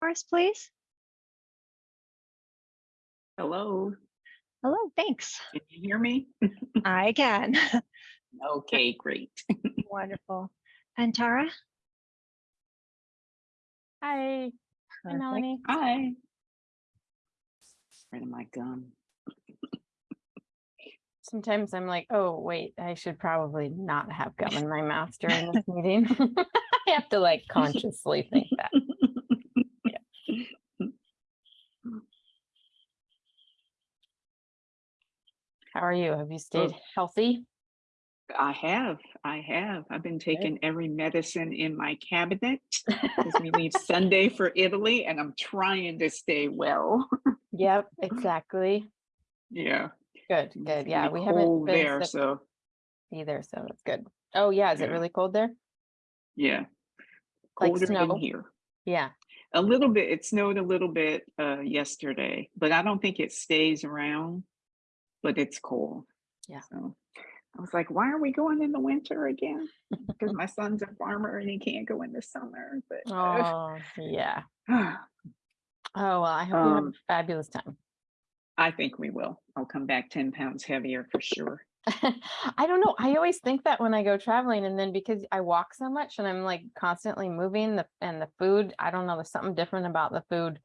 for us, please? Hello, Hello, thanks. can you hear me? I can. Okay, great. Wonderful. And Tara? Hi, hi Melanie. Hi. Where my gum? Sometimes I'm like, oh, wait, I should probably not have gum in my mouth during this meeting. I have to like consciously think that. How are you? Have you stayed healthy? I have, I have. I've been taking every medicine in my cabinet because we leave Sunday for Italy and I'm trying to stay well. Yep, exactly. Yeah. Good, good. Yeah, we haven't been there, so either, so that's good. Oh, yeah, is it really cold there? yeah. Like snow? than here. Yeah, A little bit, it snowed a little bit uh yesterday, but I don't think it stays around, but it's cold. Yeah. So I was like, why are we going in the winter again? Because my son's a farmer and he can't go in the summer, but uh, oh, yeah. Oh, well, I hope you have a Um, fabulous time. I think we will. I'll come back 10 pounds heavier for sure. I don't know. I always think that when I go traveling and then because I walk so much and I'm like constantly moving the and the food, I don't know, there's something different about the food.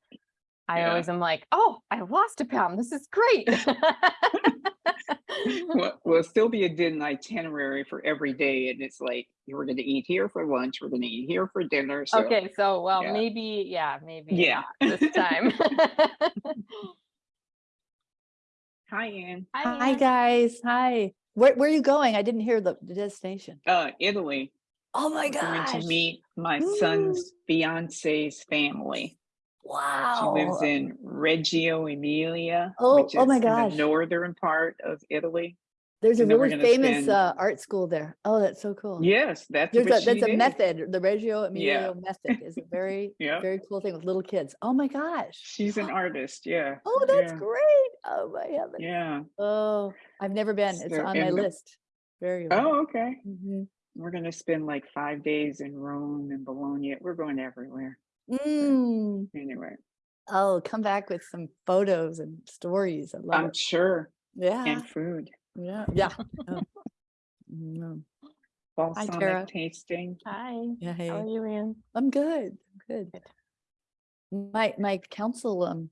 I Yeah. always am like, oh, I lost a pound. This is great. Well, will still be a din itinerary for every day. And it's like, we're going to eat here for lunch. We're going to eat here for dinner. So okay, so well, yeah. maybe, yeah, maybe Yeah. this time. hi, Ann. Hi, Ann. guys. Hi. Where, where are you going? I didn't hear the, the destination. Uh, Italy. Oh my I'm going gosh. to meet my Ooh. son's fiance's family. She lives in Reggio Emilia, Oh, which oh is my in gosh. the northern part of Italy. There's a and we're really famous spend- uh, art school there. Oh, that's so cool. Yes, that's There's a, that's she a method. The Reggio Emilia method is a very, Yeah. very cool thing with little kids. Oh my gosh. She's an artist. Yeah. Oh, that's yeah. great. Oh my heavens. Yeah. Oh, I've never been. It's So on my the- list. Very. Oh, okay. Mhm. We're gonna spend like five days in Rome and Bologna. We're going everywhere. Mm. Anyway, Oh, come back with some photos and stories. I love I'm it. sure. Yeah. And food. Yeah. Yeah. Oh. Mm, Balsamic Tara. tasting. Hi, Yeah. Hey. how are you, Ann? I'm good. I'm good. Good. My my council, um,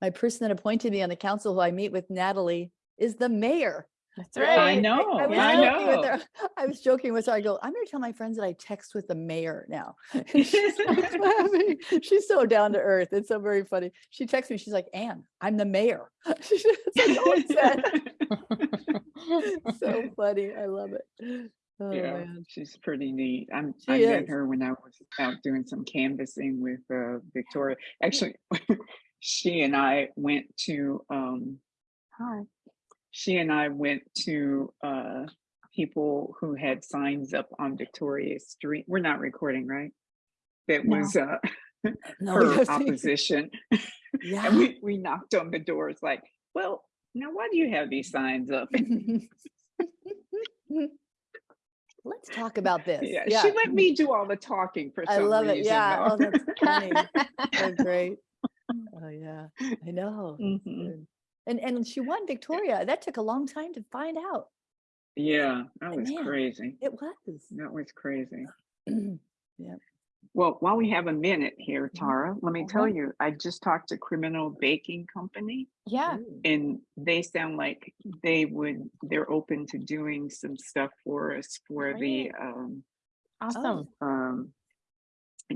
my person that appointed me on the council who I meet with Natalie is the mayor. That's right. I know. I was I joking with know. her. I was joking with her. I go, I'm gonna tell my friends that I text with the mayor now. She's so. She's so down to earth. It's so very funny. She texts me, she's like, Anne, I'm the mayor. She's like, so funny. I love it. Oh yeah, man. she's pretty neat. I'm, She I met her when I was out doing some canvassing with uh, Victoria. Actually, she and I went to. Um, hi. She and I went to uh, people who had signs up on Victoria Street. We're not recording, right? That No. was uh, No, her opposition, Yeah. and we we knocked on the doors like, well, now why do you have these signs up? Let's talk about this. Yeah, Yeah. she let me do all the talking for I some love reason. it. Yeah. Oh, that's funny. so great. Oh yeah. I know. That's Mhm. Good. And and she won Victoria. That took a long time to find out. Yeah, that was Man. crazy. It was. That was crazy. yeah. Well, while we have a minute here, Mhm. Tara, let me tell Uh-huh. you, I just talked to Criminal Baking Company Yeah, and they sound like they would, they're open to doing some stuff for us for the um, awesome. um,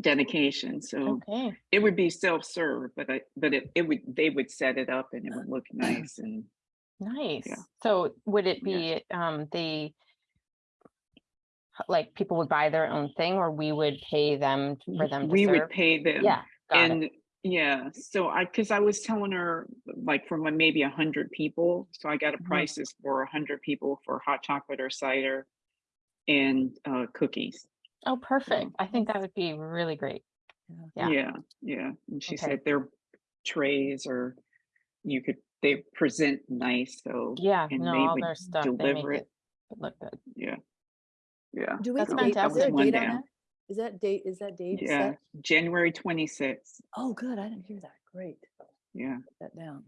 dedication. So Okay, it would be self-serve, but I, but it, it would, they would set it up and it would look nice and nice. Yeah. So would it Yeah. be, um, the like people would buy their own thing or we would pay them for them to we would pay them. Yeah, got it. and yeah so i because i was telling her like for maybe a hundred people so i got a Mhm. prices for a hundred people for hot chocolate or cider and uh cookies Oh, perfect. Um, I think that would be really great. yeah Yeah. yeah, and she Okay. said their trays or you could they present nice so Yeah, and no, they all would their stuff, they deliver it it look good. yeah yeah Do we That's have a date? Is there a date on that? Is that date, is that date Yeah, set? January twenty-sixth. Oh, good. I didn't hear that. Great. Yeah, Put That down.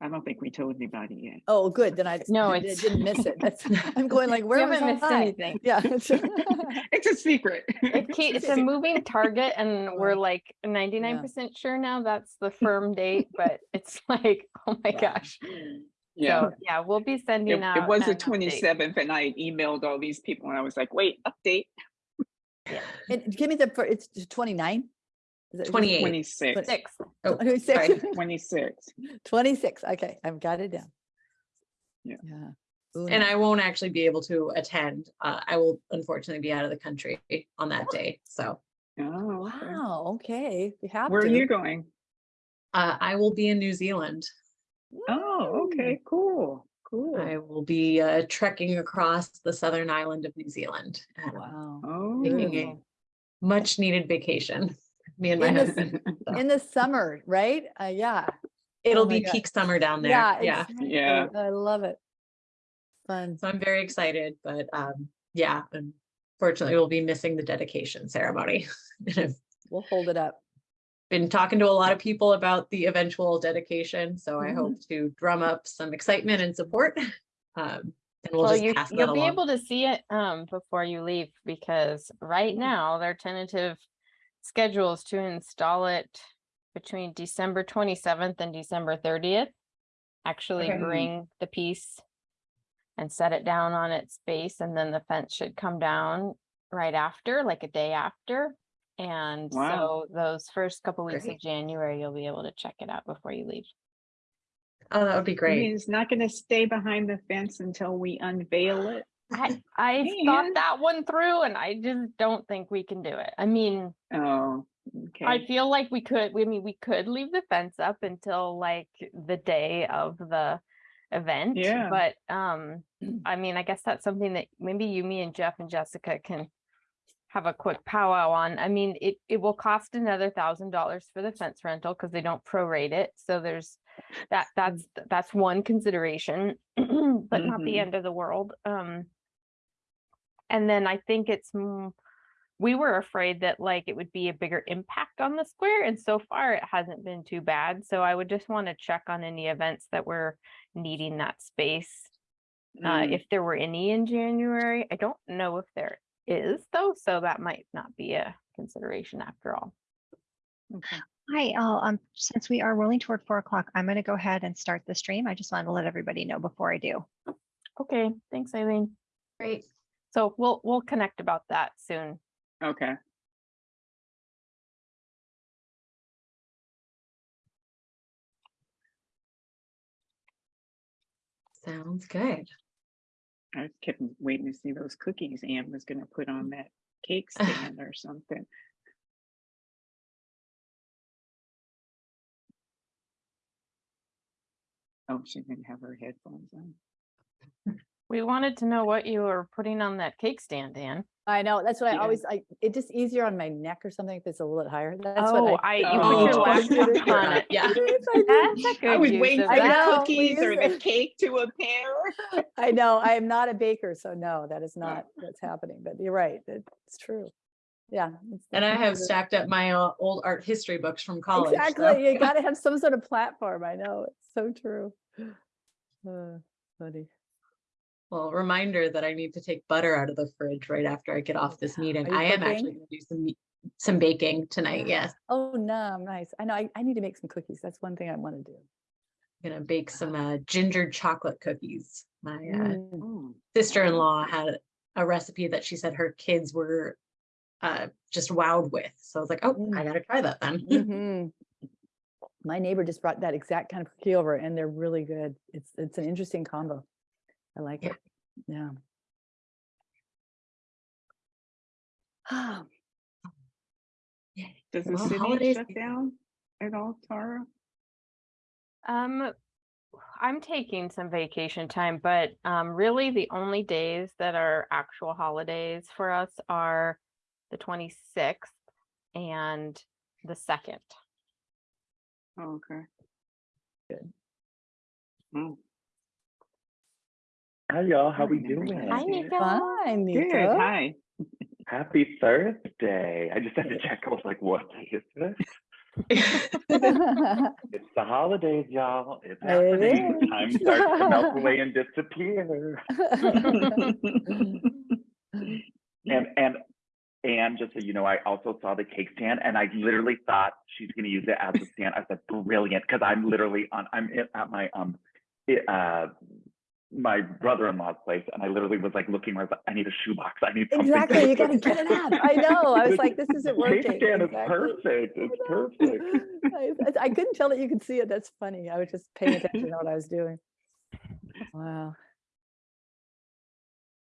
I don't think we told anybody yet. Oh, good. Then I No, I didn't miss it. That's, I'm going like, where was haven't missed I? anything. Yeah. It's a secret. It ke- it's a moving target and we're like ninety-nine percent sure now that's the firm date, but it's like, oh my Wow. gosh. Yeah, So, yeah, we'll be it, sending out. it was the an update. twenty-seventh and I emailed all these people and I was like, wait, update Yeah. And give me the, fir- it's 29? 28. twenty-six, Six. Oh, Twenty-six. sorry. twenty-six. Twenty-six. Okay, I've got it down. Yeah. Yeah. Ooh, And nice. I won't actually be able to attend. Uh, I will unfortunately be out of the country on that day. So Oh, okay. Wow, okay. You have Where are you going? uh, I will be in New Zealand. Oh, okay, cool, cool. I will be uh, trekking across the southern island of New Zealand. Wow. Oh. Taking a much needed vacation. Me and my In the husband. So In the summer, right? Uh, yeah. It'll my be peak summer down there. Yeah. Yeah. exactly. Yeah. I love it. Fun. So I'm very excited, but um, yeah, unfortunately we'll be missing the dedication ceremony. We'll hold it up. been talking to a lot of people about the eventual dedication, so I Mhm. hope to drum up some excitement and support. Um, and we'll Well, just you, pass that you'll be able to see it, um, before you leave, because right now their tentative schedule is to install it between December twenty-seventh and December thirtieth. Actually Okay. bring the piece and set it down on its base, and then the fence should come down right after, like a day after. And Wow. so those first couple weeks of January, you'll be able to check it out before you leave. Oh, that would be I mean, great. it's not gonna stay behind the fence until we unveil it. I, I thought that one through and I just don't think we can do it. I mean, Oh, okay. I feel like we could, I mean, we could leave the fence up until like the day of the event. Yeah. But, um, I mean, I guess that's something that maybe you, me and Jeff and Jessica can have a quick powwow on. I mean, it, it will cost another thousand dollars for the fence rental because they don't prorate it. So there's that, that's, that's one consideration, but not the Mhm. end of the world. Um, and then I think it's, we were afraid that like it would be a bigger impact on the square and so far it hasn't been too bad. So I would just want to check on any events that were needing that space. Uh, Mm, if there were any in January, I don't know if there is though, so that might not be a consideration after all. okay. Hi, I'll, um, since we are rolling toward four o'clock, I'm gonna go ahead and start the stream. I just wanted to let everybody know before I do. Okay, thanks Eileen. Great. So we'll, we'll connect about that soon. Okay. Sounds good. I kept waiting to see those cookies Anne was gonna put on mm. that cake stand or something. Oh, she didn't have her headphones on. Hmm. We wanted to know what you were putting on that cake stand, Anne. I know. That's what I always, I, it just easier on my neck or something if it's a little bit higher. That's Oh, what I. I, you Oh. put your laptop on it. Yeah. I do. That's a good I was use waiting of for I the know, we cookies or use the cake to appear. I know, I am not a baker, so no, that is not what's happening, but you're right, it's true. Yeah. it's And I have stacked up my uh, old art history books from college. so- Exactly, you gotta have some sort of platform, I know, it's so true. Uh, Funny. Well, reminder that I need to take butter out of the fridge right after I get off this meeting. I am actually gonna do some, some baking tonight. Yes. Oh, no, nice, I know, I, I need to make some cookies, that's one thing I wanna do. I'm Gonna bake some uh, ginger chocolate cookies. My uh, Mm, sister-in-law had a recipe that she said her kids were uh, just wowed with. So I was like, oh, Mm. I gotta try that then. mhm. My neighbor just brought that exact kind of cookie over and they're really good, it's, it's an interesting combo. I like Yeah. it, yeah. Ah, Does the Well, city holidays- shut down at all, Tara? Um, I'm taking some vacation time, but um, really the only days that are actual holidays for us are the 26th and the second. Oh, Okay. Good. Oh, Hi y'all, how we Hi, doing? Hi, Nico. Fine, Good, hi. Happy Thursday. I just had to check. I was like, what day is this? It's the holidays, y'all. It's It happening. is. Time starts to melt away and disappear. And and and just so you know, I also saw the cake stand and I literally thought she's gonna use it as a stand. I said, brilliant, because I'm literally on I'm at my um i- uh my brother-in-law's place and I literally was like looking, I was like, I need a shoebox. I need something. Exactly, you gotta get it up. I know. I was like, this isn't working. Cake stand is Exactly. perfect. It's perfect. I, I- I couldn't tell that you could see it. That's funny. I was just paying attention to what I was doing. Wow.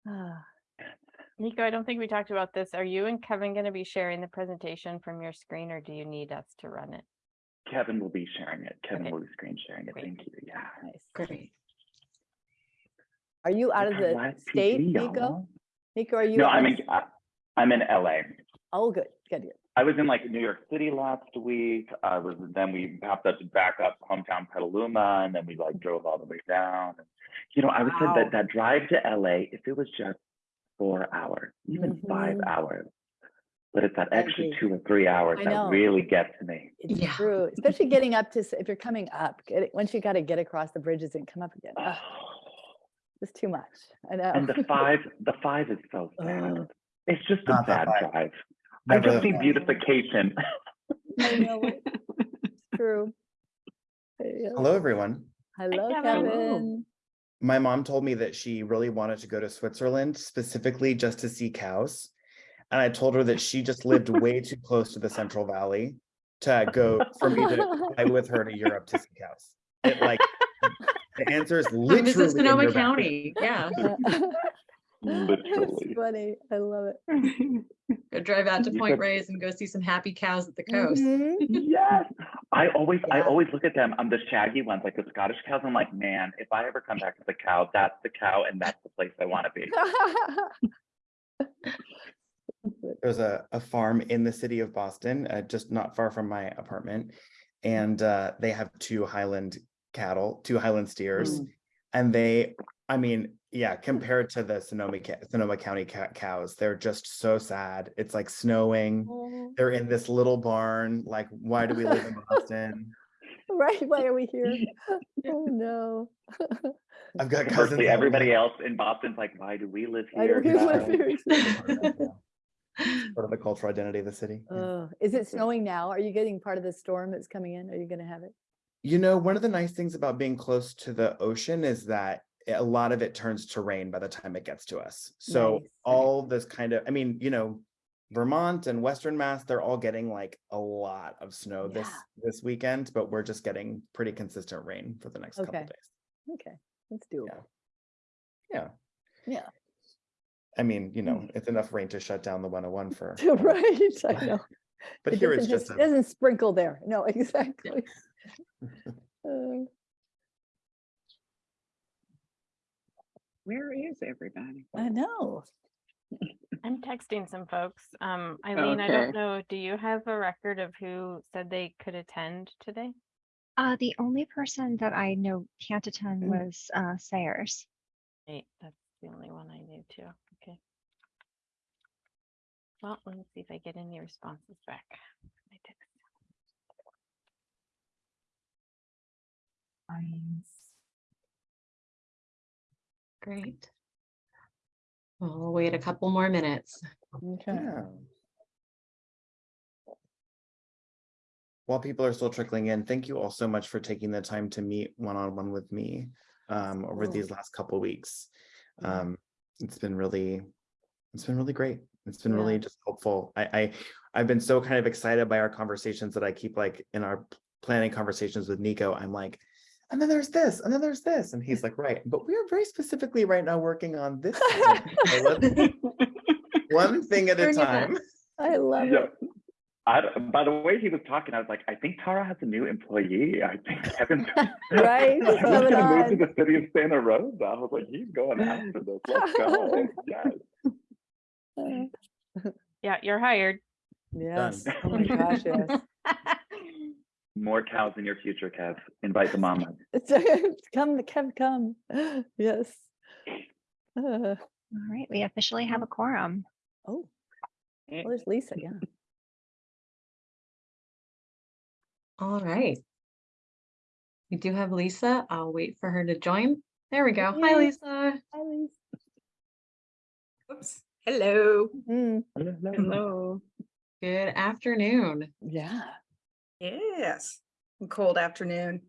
Ah, Nico, I don't think we talked about this. Are you and Kevin gonna be sharing the presentation from your screen or do you need us to run it? Kevin will be sharing it. Kevin Okay. will be screen sharing it. Great. Thank you. Yeah. nice. Great. Are you out of the state, PD, Nico? Nico, are you? No, I'm in, s- I- I'm in LA. Oh, good, good. good. I was in like New York City last week. I was then we popped up to back up hometown Petaluma, and then we like drove all the way down. And, you know, I would say that that drive to LA, if it was just four hours, even five Mhm. hours, but it's that extra two or three hours that really gets me. It's Yeah. true, especially getting up to, if you're coming up, get it, once you gotta get across the bridges and come up again. Ugh, It's too much. I know. And the five, the five is so Ugh. sad. It's just a Not the sad drive. I Never just the see beautification. I know it. It's True. Uh, Hello, everyone. Hello, Kevin. Kevin. My mom told me that she really wanted to go to Switzerland specifically just to see cows. And I told her that she just lived way too close to the Central Valley to go for me to fly with her to Europe to see cows. It like the answer is Come literally Sonoma your back. County. Yeah. That's funny. I love it. Go drive out to Point said- Reyes and go see some happy cows at the coast. Mhm. Yes. I always I always look at them. I'm the shaggy ones, like the Scottish cows. I'm like, man, if I ever come back as a cow, that's the cow and that's the place I want to be. There's a, a farm in the city of Boston, uh, just not far from my apartment. And uh, they have two Highland cattle, two Highland steers. Mm. And they, I mean, yeah, compared to the Sonoma, Sonoma County cows, they're just so sad. It's like snowing. Oh, They're in this little barn. Like, why do we live in Boston? Right, why are we here? Oh, no. I've got cousins. Conversely, everybody else in Boston's like, why do we live here? Why do here? we live guys?" here? Part of the cultural identity of the city. yeah. Oh, Is it snowing now? Are you getting part of the storm that's coming in? Are you gonna have it? You know, one of the nice things about being close to the ocean is that a lot of it turns to rain by the time it gets to us. So Nice. all this kind of, I mean, you know, Vermont and Western Mass, they're all getting like a lot of snow this Yeah. this weekend, but we're just getting pretty consistent rain for the next couple Okay. days. Okay, let's do it. Yeah. Yeah. I mean, you know, mm. it's enough rain to shut down the 101 for. Right, I know. But It here it's just, a- Doesn't sprinkle there. No, exactly. Uh, Where is everybody? I know. I'm texting some folks. Um, Eileen, I don't know, do you have a record of who said they could attend today? Uh, the only person that I know can't attend Mm. was uh, Sayers. Eight, that's the only one I knew too. Okay. Well, let me see if I get any responses back. My text. Great. Well, We'll wait a couple more minutes. Okay. yeah. While people are still trickling in, thank you all so much for taking the time to meet one-on-one with me um, over these last couple weeks. Um, it's been really, it's been really great. It's been really just helpful. I, I, I've been so kind of excited by our conversations that I keep like in our planning conversations with Nico, I'm like, and then there's this, and then there's this, and he's like, right, but we are very specifically right now working on this. thing. One thing at a time. I love Yeah. it. I, by the way he was talking, I was like, I think Tara has a new employee. I think Kevin's Right, Kevin's gonna move to the city of Santa Rosa. I was like, he's going after this. Let's go. Yes. Uh, Yeah, you're hired. Yes, oh my gosh, yes. More cows in your future, Kev. Invite the mama. Come, Kev, come. Yes. Uh, All right, we officially have a quorum. Oh, Well, there's Lisa, yeah. All right. We do have Lisa. I'll wait for her to join. There we go. Hi, Lisa. Hi, Lisa. Oops. Hello. Mm, Hello. Good afternoon. Yeah, Yes. Cold afternoon.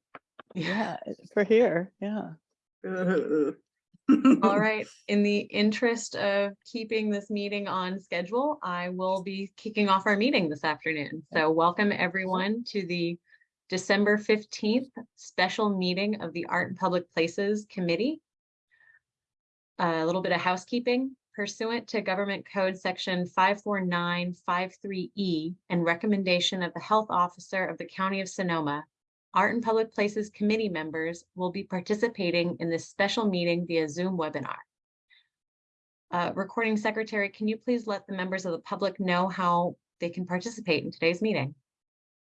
yeah, for here, yeah. Ugh. All right, in the interest of keeping this meeting on schedule, I will be kicking off our meeting this afternoon. So welcome everyone to the December fifteenth special meeting of the Art in Public Places Committee. A little bit of housekeeping pursuant to Government Code Section five four nine five three E and recommendation of the Health Officer of the County of Sonoma. Art in Public Places Committee members will be participating in this special meeting via Zoom webinar. Uh, Recording Secretary, can you please let the members of the public know how they can participate in today's meeting?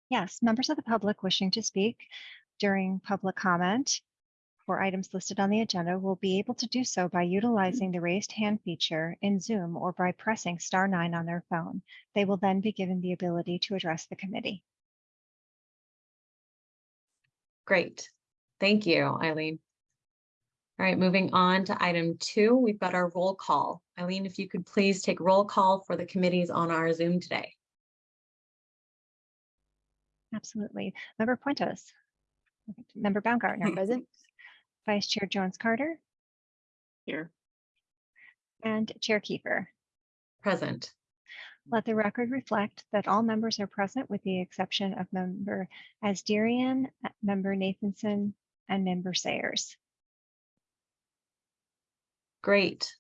Yes, members of the public wishing to speak during public comment for items listed on the agenda will be able to do so by utilizing the raised hand feature in Zoom or by pressing star nine on their phone. They will then be given the ability to address the committee. Great. Thank you, Eileen. All right, moving on to item two, we've got our roll call. Eileen, if you could please take roll call for the committees on our Zoom today. Absolutely. Member Puentos. Member Baumgartner, Present? Vice Chair Jones Carter, Here. and Chair Kiefer. Present. Let the record reflect that all members are present with the exception of member Asdirian, uh, member Nathanson, and member Sayers. Great.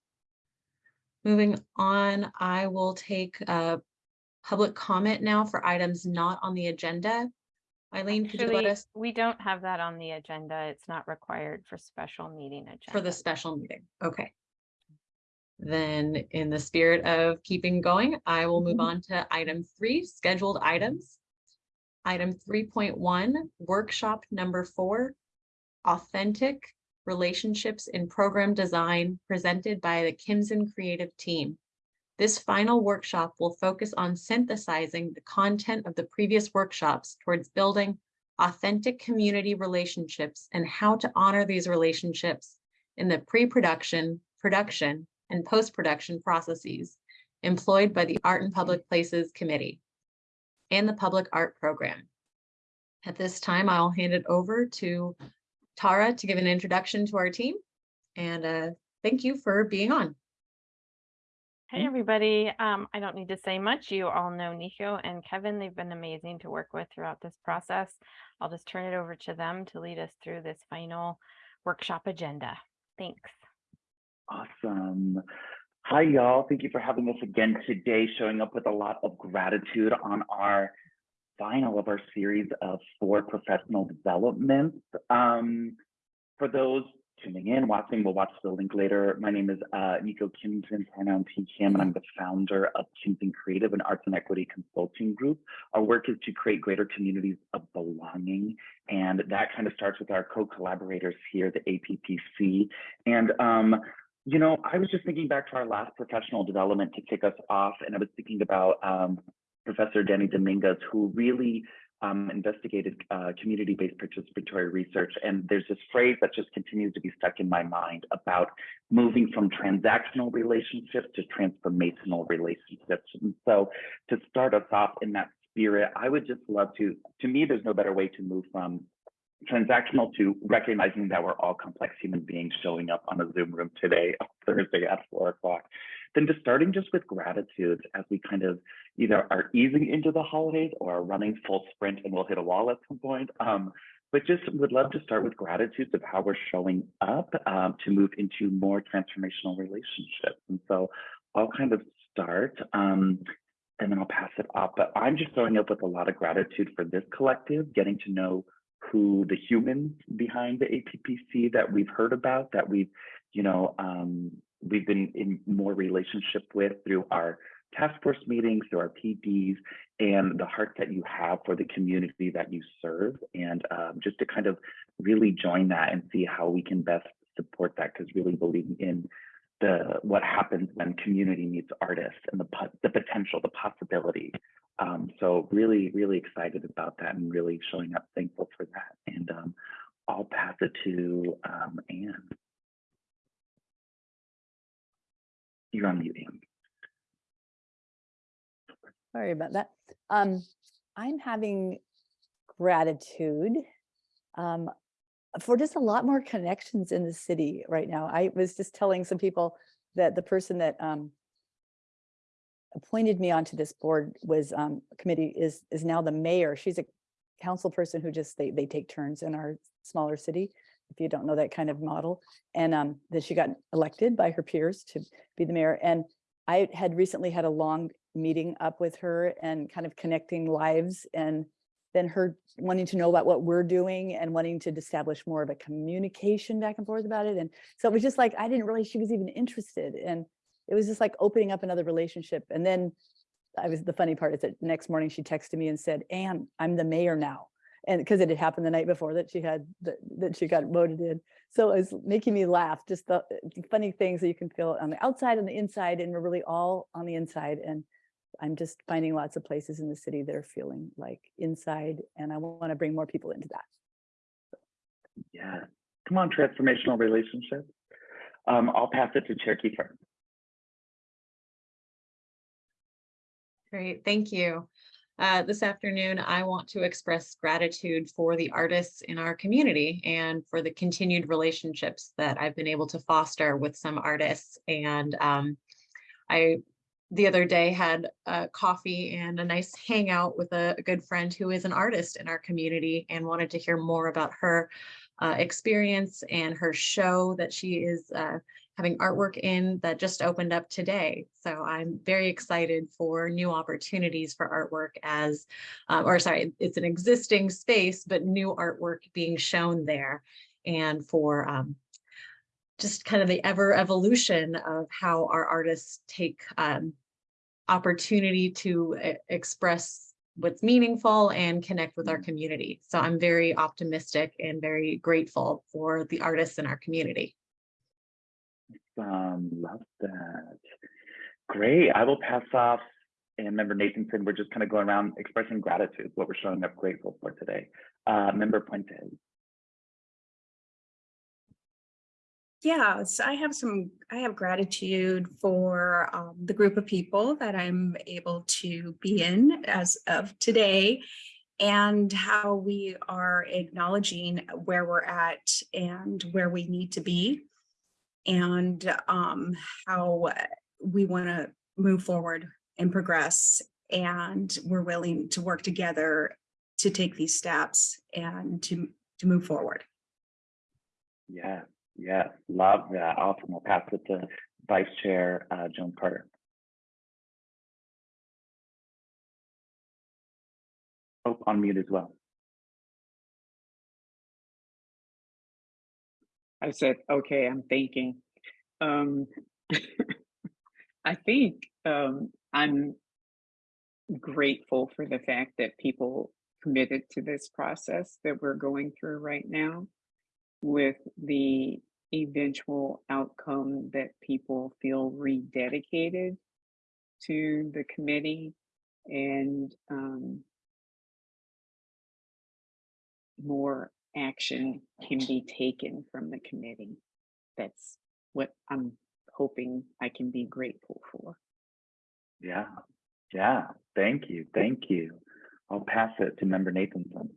Moving on, I will take uh public comment now for items not on the agenda. Eileen, could you let Actually, us we don't have that on the agenda. It's not required for special meeting agenda. for the special meeting? Okay. Then in the spirit of keeping going, I will move on to item three, scheduled items. Item three point one, workshop number four, authentic relationships in program design presented by the Kimson Creative Team. This final workshop will focus on synthesizing the content of the previous workshops towards building authentic community relationships and how to honor these relationships in the pre-production, production, and post-production processes employed by the Art in Public Places Committee and the Public Art Program. At this time, I'll hand it over to Tara to give an introduction to our team. And uh, thank you for being on. Hey, everybody. Um, I don't need to say much. You all know Nico and Kevin. They've been amazing to work with throughout this process. I'll just turn it over to them to lead us through this final workshop agenda. Thanks. Awesome. Hi, y'all. Thank you for having us again today, showing up with a lot of gratitude on our final of our series of four professional developments. Um, for those tuning in, watching, we'll watch the link later. My name is uh, Nico Kimson, pronoun T Kim, and I'm the founder of Kimson Creative and Arts and Equity Consulting Group. Our work is to create greater communities of belonging, and that kind of starts with our co-collaborators here, the APPC. And um, you know, I was just thinking back to our last professional development to kick us off, and I was thinking about um, Professor Danny Dominguez, who really um, investigated uh, community-based participatory research. And there's this phrase that just continues to be stuck in my mind about moving from transactional relationships to transformational relationships. And so to start us off in that spirit, I would just love to, to me, there's no better way to move from transactional to recognizing that we're all complex human beings showing up on a Zoom room today, Thursday at four o'clock, then to starting just with gratitude as we kind of either are easing into the holidays or are running full sprint and we'll hit a wall at some point. Um, but just would love to start with gratitude of how we're showing up um, to move into more transformational relationships. And so I'll kind of start um, and then I'll pass it off. But I'm just showing up with a lot of gratitude for this collective, getting to know who the humans behind the APPC that we've heard about, that we've, you know, um, we've been in more relationship with through our task force meetings, through our PDs, and the heart that you have for the community that you serve, and um, just to kind of really join that and see how we can best support that, because really believing in the what happens when community meets artists and the the potential, the possibility. Um, so really, really excited about that and really showing up thankful for that. And um, I'll pass it to um, Anne. You're on mute. Sorry about that. Um, I'm having gratitude um, for just a lot more connections in the city right now. I was just telling some people that the person that um, appointed me onto this board was um, committee is is now the mayor. She's a council person who just they they take turns in our smaller city. If you don't know that kind of model, and um, that she got elected by her peers to be the mayor. And I had recently had a long meeting up with her and kind of connecting lives and then her wanting to know about what we're doing and wanting to establish more of a communication back and forth about it. And so it was just like, I didn't realize she was even interested. And it was just like opening up another relationship. And then I was, the funny part is that next morning she texted me and said, Anne, I'm the mayor now. And because it had happened the night before that she had, that, that she got voted in. So it was making me laugh, just the the funny things that you can feel on the outside and the inside, and we're really all on the inside. And I'm just finding lots of places in the city that are feeling like inside, and I want to bring more people into that. Yeah. Come on, transformational relationships. Um, I'll pass it to Chair Kiefer. Great, thank you. Uh, this afternoon, I want to express gratitude for the artists in our community and for the continued relationships that I've been able to foster with some artists. And um, I, the other day, had a coffee and a nice hangout with a, a good friend who is an artist in our community and wanted to hear more about her uh, experience and her show that she is uh, having artwork in that just opened up today. So I'm very excited for new opportunities for artwork as, um, or sorry, it's an existing space, but new artwork being shown there. And for um, just kind of the ever evolution of how our artists take um, opportunity to e- express what's meaningful and connect with our community. So I'm very optimistic and very grateful for the artists in our community. Um, love that. Great. I will pass off. And member Nathanson, we're just kind of going around expressing gratitude, what we're showing up grateful for today. Uh, member Puente. so I have some, I have gratitude for um, the group of people that I'm able to be in as of today and how we are acknowledging where we're at and where we need to be and um, how we want to move forward and progress. And we're willing to work together to take these steps and to, to move forward. Yeah, yeah, love that. Awesome. I'll pass it to Vice Chair uh, Joan Carter. Oh, on mute as well. I said, okay, I'm thinking. Um, I think um, I'm grateful for the fact that people committed to this process that we're going through right now with the eventual outcome that people feel rededicated to the committee and um, more action can be taken from the committee. That's what I'm hoping I can be grateful for. Yeah, yeah. Thank you. Thank you. I'll pass it to member Nathanson.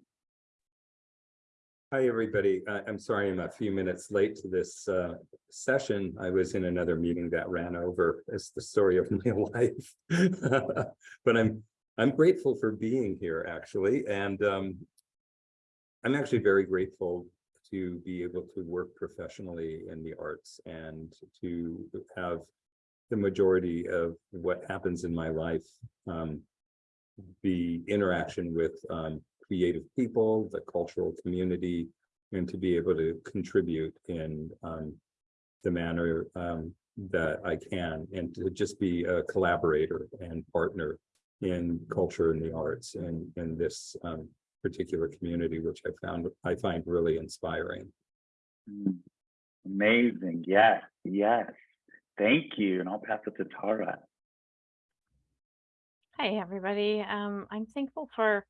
Hi, everybody. I- I'm sorry I'm a few minutes late to this uh, session. I was in another meeting that ran over. It's the story of my life. But I'm, I'm grateful for being here, actually, and um, I'm actually very grateful to be able to work professionally in the arts and to have the majority of what happens in my life um, be interaction with um, creative people, the cultural community, and to be able to contribute in um, the manner um, that I can, and to just be a collaborator and partner in culture and the arts and in this um, particular community, which I found I find really inspiring. Mm, Amazing. Yes, yes. Thank you, and I'll pass it to Tara. Hi, everybody. Um, I'm thankful for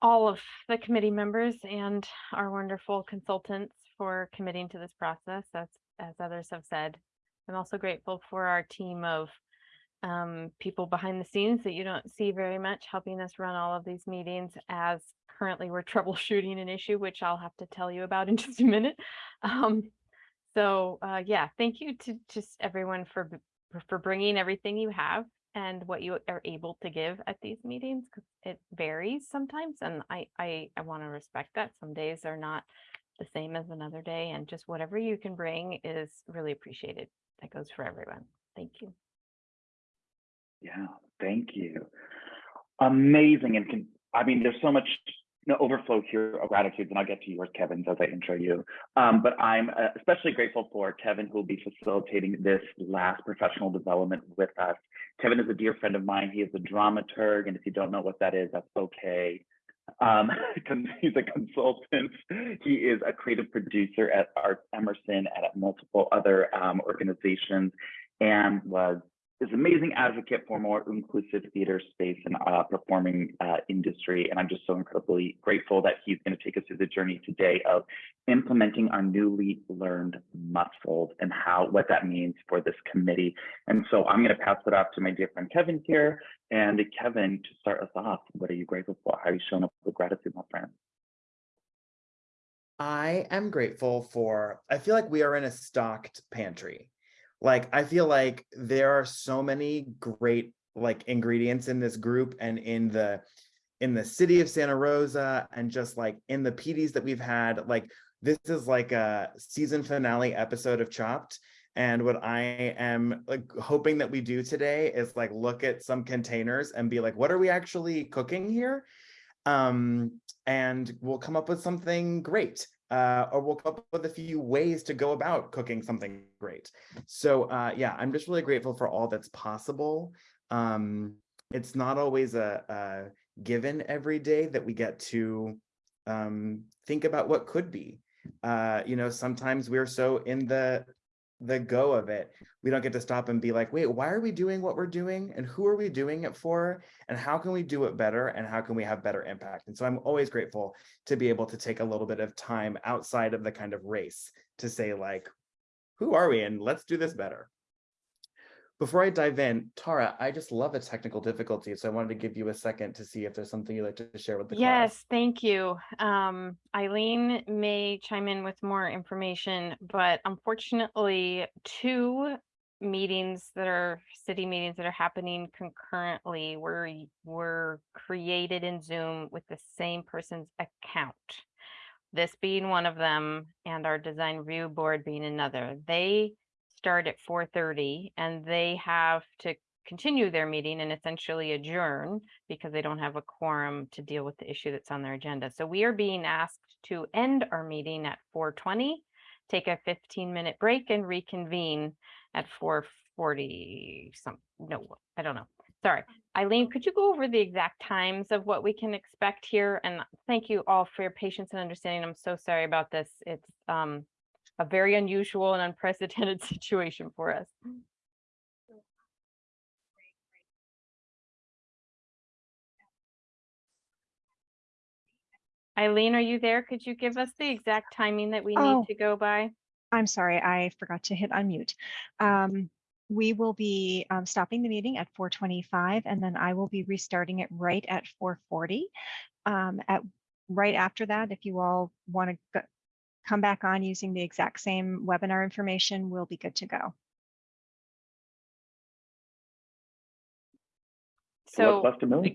all of the committee members and our wonderful consultants for committing to this process, as, as others have said. I'm also grateful for our team of um, people behind the scenes that you don't see very much, helping us run all of these meetings as currently we're troubleshooting an issue, which I'll have to tell you about in just a minute. Um, so uh, yeah, thank you to just everyone for for- bringing everything you have and what you are able to give at these meetings because it varies sometimes, and I I I want to respect that. Some days are not the same as another day, and just whatever you can bring is really appreciated. That goes for everyone. Thank you. Yeah, thank you. Amazing, and can, I mean, there's so much overflow here of gratitude, and I'll get to yours, Kevin, as I intro you. Um, but I'm uh, especially grateful for Kevin, who will be facilitating this last professional development with us. Kevin is a dear friend of mine. He is a dramaturg, and if you don't know what that is, that's okay. Um, he's a consultant. He is a creative producer at Art Emerson and at multiple other um, organizations, and was is an amazing advocate for more inclusive theater space and uh, performing uh, industry. And I'm just so incredibly grateful that he's going to take us through the journey today of implementing our newly learned muscles and how what that means for this committee. And so I'm going to pass it off to my dear friend Kevin here. And Kevin, to start us off, what are you grateful for? How are you showing up with gratitude, my friend? I am grateful for, I feel like we are in a stocked pantry. Like, I feel like there are so many great like ingredients in this group and in the in the city of Santa Rosa and just like in the PDs that we've had, like this is like a season finale episode of Chopped. And what I am like hoping that we do today is like look at some containers and be like, what are we actually cooking here? Um, and we'll come up with something great. Uh, or we'll come up with a few ways to go about cooking something great. So uh, yeah, I'm just really grateful for all that's possible. Um, it's not always a, a given every day that we get to um, think about what could be. Uh, you know, sometimes we're so in the the go of it, we don't get to stop and be like, wait, why are we doing what we're doing? And who are we doing it for? And how can we do it better? And how can we have better impact? And so I'm always grateful to be able to take a little bit of time outside of the kind of race to say like, who are we? And let's do this better. Before I dive in, Tara, I just love a technical difficulty. So I wanted to give you a second to see if there's something you'd like to share with the class. Yes, thank you. Um, Eileen may chime in with more information, but unfortunately, two meetings that are city meetings that are happening concurrently were were created in Zoom with the same person's account. This being one of them and our design review board being another. They start at four thirty and they have to continue their meeting and essentially adjourn because they don't have a quorum to deal with the issue that's on their agenda. So we are being asked to end our meeting at four twenty, take a fifteen minute break and reconvene at four forty some, no, I don't know. Sorry. Eileen, could you go over the exact times of what we can expect here? And thank you all for your patience and understanding. I'm so sorry about this. It's um a very unusual and unprecedented situation for us. Eileen, are you there? Could you give us the exact timing that we Oh. need to go by? I'm sorry, I forgot to hit unmute. Um, we will be um, stopping the meeting at 4:25, and then I will be restarting it right at 4:40. Um, at right after that, if you all want to come back on using the exact same webinar information, we'll be good to go. So So what's left to move?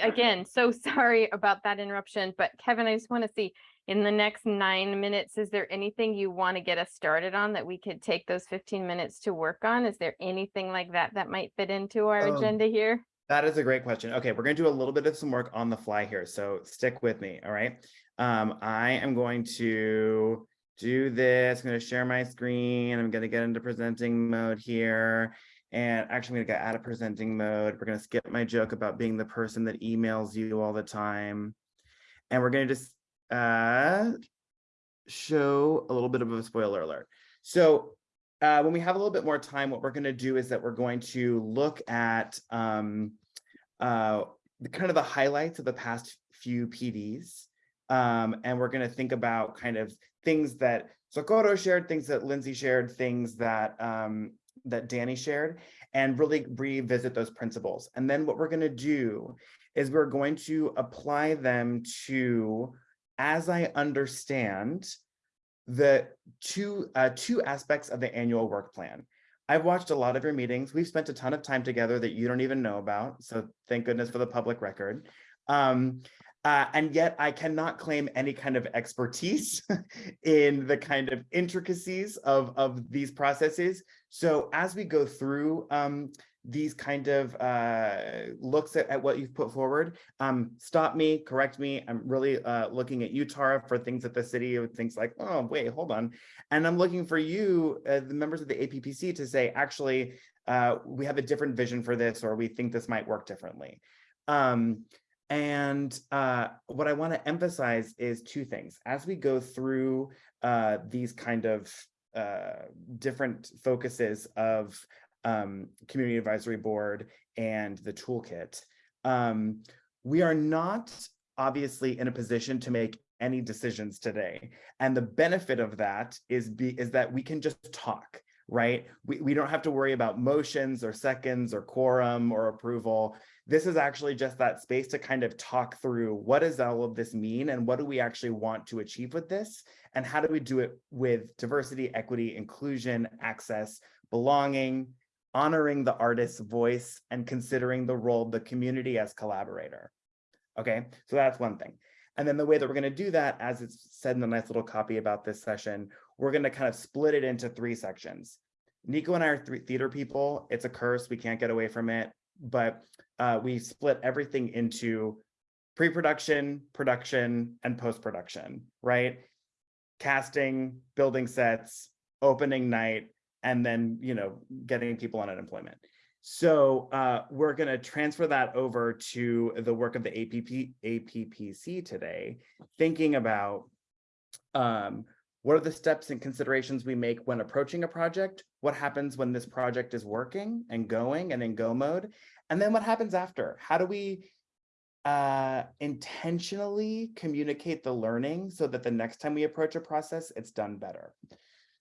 again, so sorry about that interruption, but Kevin, I just want to see in the next nine minutes, is there anything you want to get us started on that we could take those fifteen minutes to work on? Is there anything like that that might fit into our Um, agenda here? That is a great question. Okay, we're gonna do a little bit of some work on the fly here, so stick with me, all right? Um, I am going to do this, I'm gonna share my screen, I'm gonna get into presenting mode here. And actually, I'm gonna get out of presenting mode. We're gonna skip my joke about being the person that emails you all the time. And we're gonna just uh show a little bit of a spoiler alert. So uh, when we have a little bit more time, what we're going to do is that we're going to look at um, uh, the kind of the highlights of the past few PDs. Um, and we're going to think about kind of things that Socorro shared, things that Lindsay shared, things that um, that Danny shared, and really revisit those principles. And then what we're going to do is we're going to apply them to, as I understand, the two uh, two aspects of the annual work plan. I've watched a lot of your meetings. We've spent a ton of time together that you don't even know about. So thank goodness for the public record. Um, uh, and yet I cannot claim any kind of expertise in the kind of intricacies of, of these processes. So as we go through um, these kind of uh, looks at, at what you've put forward, um, stop me, correct me. I'm really uh, looking at you, Tara, for things at the city of things like, oh, wait, hold on. And I'm looking for you, uh, the members of the APPC to say, actually, uh, we have a different vision for this, or we think this might work differently. Um, and uh, what I want to emphasize is two things. As we go through uh, these kind of uh, different focuses of um, Community Advisory Board and the toolkit, um, we are not obviously in a position to make any decisions today. And the benefit of that is, be, is that we can just talk right? We, we don't have to worry about motions or seconds or quorum or approval. This is actually just that space to kind of talk through what does all of this mean and what do we actually want to achieve with this? And how do we do it with diversity, equity, inclusion, access, belonging, honoring the artist's voice and considering the role of the community as collaborator. Okay, so that's one thing. And then the way that we're going to do that, as it's said in the nice little copy about this session, we're going to kind of split it into three sections. Nico and I are three theater people. It's a curse. We can't get away from it. But uh, we split everything into pre-production, production, and post-production, right? Casting, building sets, opening night, and then, you know, getting people on unemployment. So uh, we're going to transfer that over to the work of the APP, APPC today, thinking about um, what are the steps and considerations we make when approaching a project? What happens when this project is working and going and in go mode? And then what happens after? How do we uh, intentionally communicate the learning so that the next time we approach a process, it's done better?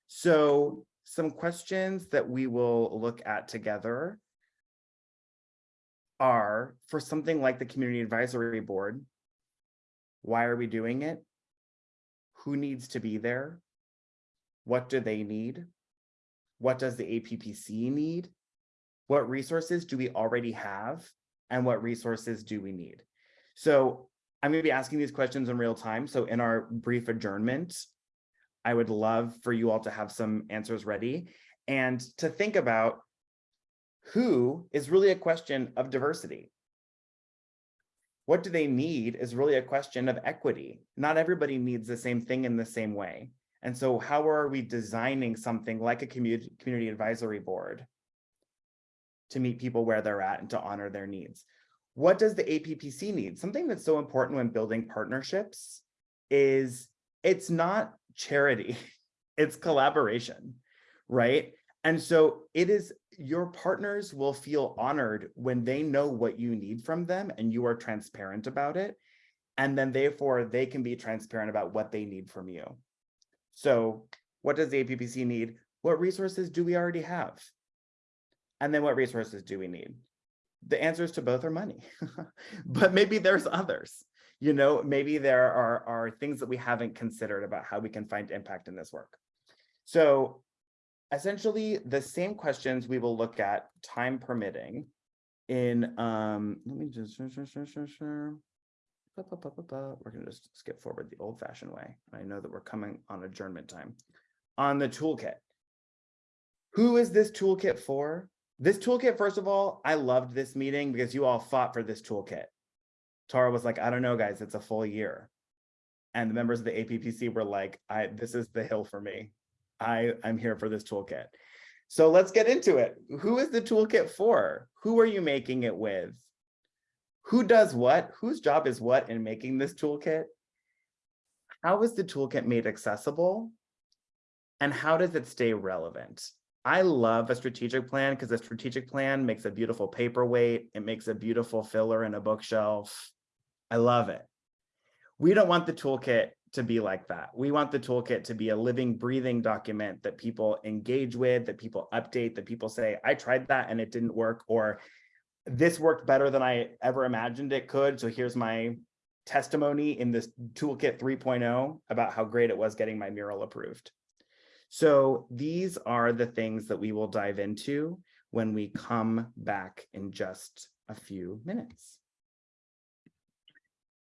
So some questions that we will look at together are for something like the Community Advisory Board, why are we doing it? Who needs to be there? What do they need? What does the APPC need? What resources do we already have? And what resources do we need? So I'm going to be asking these questions in real time. So in our brief adjournment, I would love for you all to have some answers ready and to think about who is really a question of diversity. What do they need is really a question of equity. Not everybody needs the same thing in the same way. And so how are we designing something like a community, community advisory board to meet people where they're at and to honor their needs? What does the APPC need? Something that's so important when building partnerships is it's not charity, it's collaboration, right? And so it is your partners will feel honored when they know what you need from them and you are transparent about it. And then therefore they can be transparent about what they need from you. So what does the APPC need? What resources do we already have? And then what resources do we need? The answers to both are money, but maybe there's others. You know, maybe there are, are things that we haven't considered about how we can find impact in this work. So essentially the same questions we will look at time permitting in um let me just we're going to just skip forward the old fashioned way. I know that we're coming on adjournment time. On the toolkit. Who is this toolkit for? This toolkit first of all i loved this meeting because you all fought for this toolkit. Tara was like i don't know guys it's a full year. And the members of the appc were like i this is the hill for me I, I'm here for this toolkit. So let's get into it. Who is the toolkit for? Who are you making it with? Who does what? Whose job is what in making this toolkit? How is the toolkit made accessible? And how does it stay relevant? I love a strategic plan because a strategic plan makes a beautiful paperweight. It makes a beautiful filler in a bookshelf. I love it. We don't want the toolkit to be like that. We want the toolkit to be a living, breathing document that people engage with, that people update, that people say, I tried that and it didn't work, or this worked better than I ever imagined it could. So here's my testimony in this toolkit 3.0 about how great it was getting my mural approved. So these are the things that we will dive into when we come back in just a few minutes.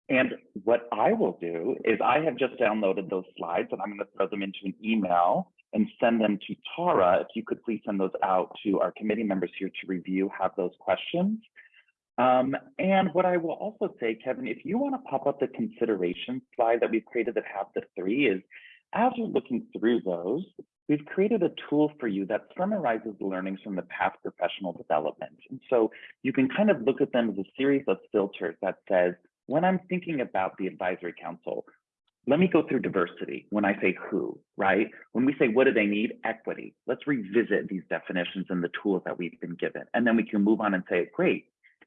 And what I will do is I have just downloaded those slides and I'm going to throw them into an email and send them to Tara. If you could please send those out to our committee members here to review, have those questions. Um, and what I will also say, Kevin, if you want to pop up the consideration slide that we've created that have the three is, as you're looking through those, we've created a tool for you that summarizes the learnings from the past professional development. And so you can kind of look at them as a series of filters that says, when I'm thinking about the advisory council, let me go through diversity when I say who, right? When we say what do they need? Equity. Let's revisit these definitions and the tools that we've been given. And then we can move on and say, great,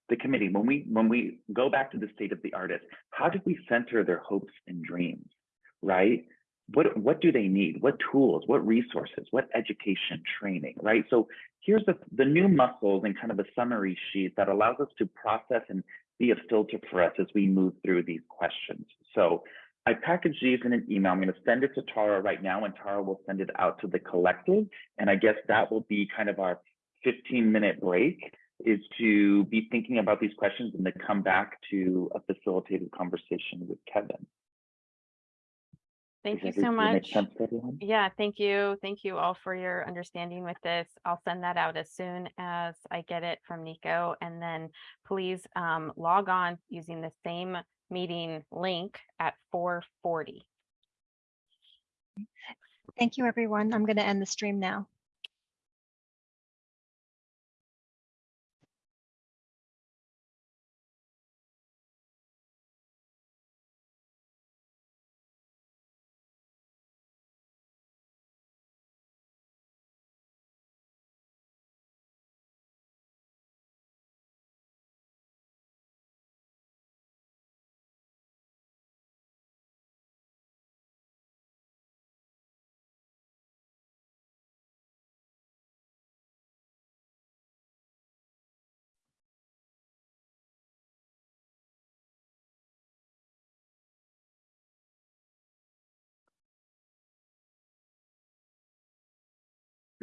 the committee, when we when we go back to the state of the artist, how did we center their hopes and dreams, right? What what do they need? What tools, what resources, what education, training, right? So here's the, the new muscles and kind of a summary sheet that allows us to process and be a filter for us as we move through these questions. So I packaged these in an email. I'm going to send it to Tara right now, and Tara will send it out to the collective. And I guess that will be kind of our 15 minute break is to be thinking about these questions and to come back to a facilitated conversation with Kevin. Thank you so much. sense to everyone? Yeah, thank you. Thank you all for your understanding with this. I'll send that out as soon as I get it from Nico. And then please um, log on using the same meeting link at four forty. Thank you, everyone. I'm going to end the stream now.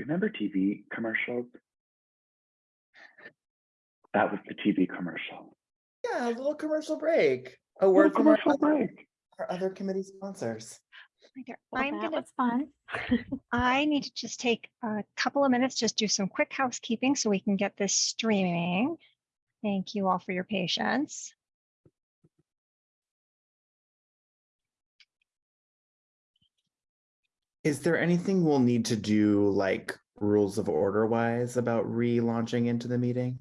Remember TV commercials? That was the TV commercial. Yeah, a little commercial break. A Little word from our commercial other, break. our other committee sponsors. Right there. Well, I'm that gonna, was fun. I need to just take a couple of minutes, just do some quick housekeeping so we can get this streaming. Thank you all for your patience. Is there anything we'll need to do like rules of order wise about relaunching into the meeting?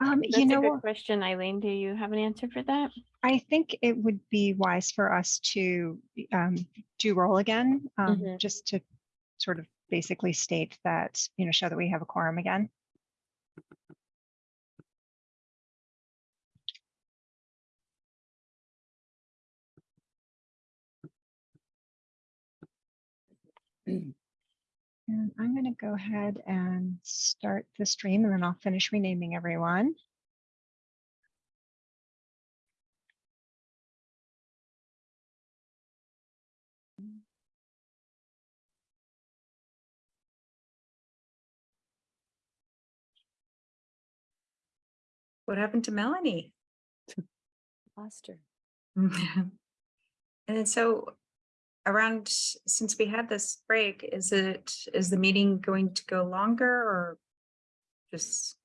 Um, That's you a know, good what? question, Eileen. Do you have an answer for that? I think it would be wise for us to um, do roll again, um, Mhm. just to sort of basically state that, you know, show that we have a quorum again. Mm. And I'm going to go ahead and start the stream and then I'll finish renaming everyone. What happened to Melanie? Lost her. And so around, since we had this break, is it, is the meeting going to go longer or just?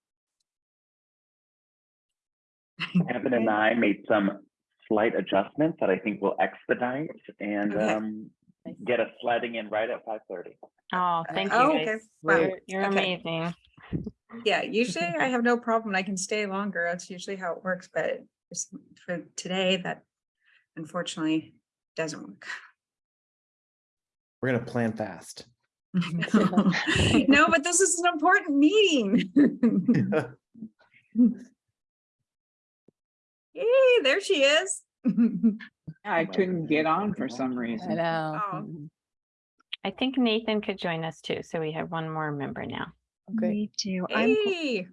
Kevin and I made some slight adjustments that I think will expedite and Okay. um, get us sliding in right at 5:30. Oh, thank you Oh, okay. Wow. You're- You're Okay. amazing. Yeah, usually I have no problem. I can stay longer. That's usually how it works, but for today, that unfortunately doesn't work. We're gonna plan fast. No, but this is an important meeting. Hey, there she is. I oh couldn't get on for some I reason. know. Oh. I think Nathan could join us too, so we have one more member now. Okay. We do. I'm, go- Hey,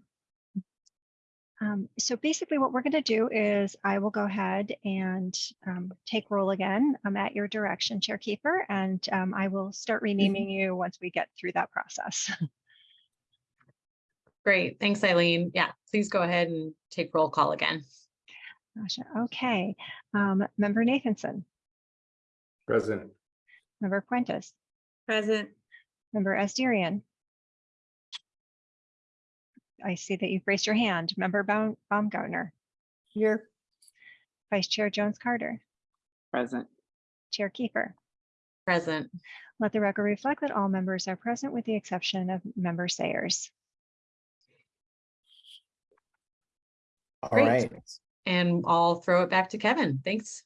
um, so basically what we're going to do is I will go ahead and um, take roll again. I'm at your direction, Chair Keeper, and um, I will start renaming you once we get through that process. Great, thanks Eileen. Yeah, please go ahead and take roll call again. Gotcha. Okay. Um, Member Nathanson, Present. Member Prentice, present. Member Asterian. I see that you've raised your hand. Member Baum- Baumgartner, Here. Vice Chair Jones Carter, Present. Chair Kiefer. Present. Let the record reflect that all members are present with the exception of Member Sayers. All Great. right. And I'll throw it back to Kevin. Thanks.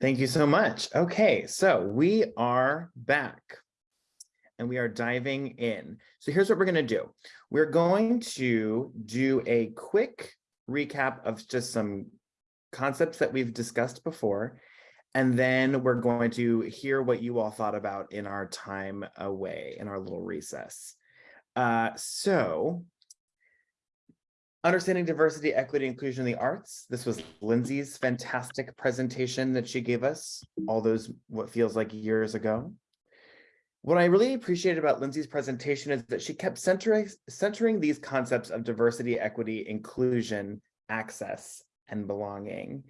Thank you so much. Okay, so we are back and we are diving in. So here's what we're going to do. We're going to do a quick recap of just some concepts that we've discussed before. And then we're going to hear what you all thought about in our time away in our little recess. Uh, so Understanding diversity, equity, inclusion in the arts. This was Lindsay's fantastic presentation that she gave us all those what feels like years ago. What I really appreciated about Lindsay's presentation is that she kept centering, centering these concepts of diversity, equity, inclusion, access, and belonging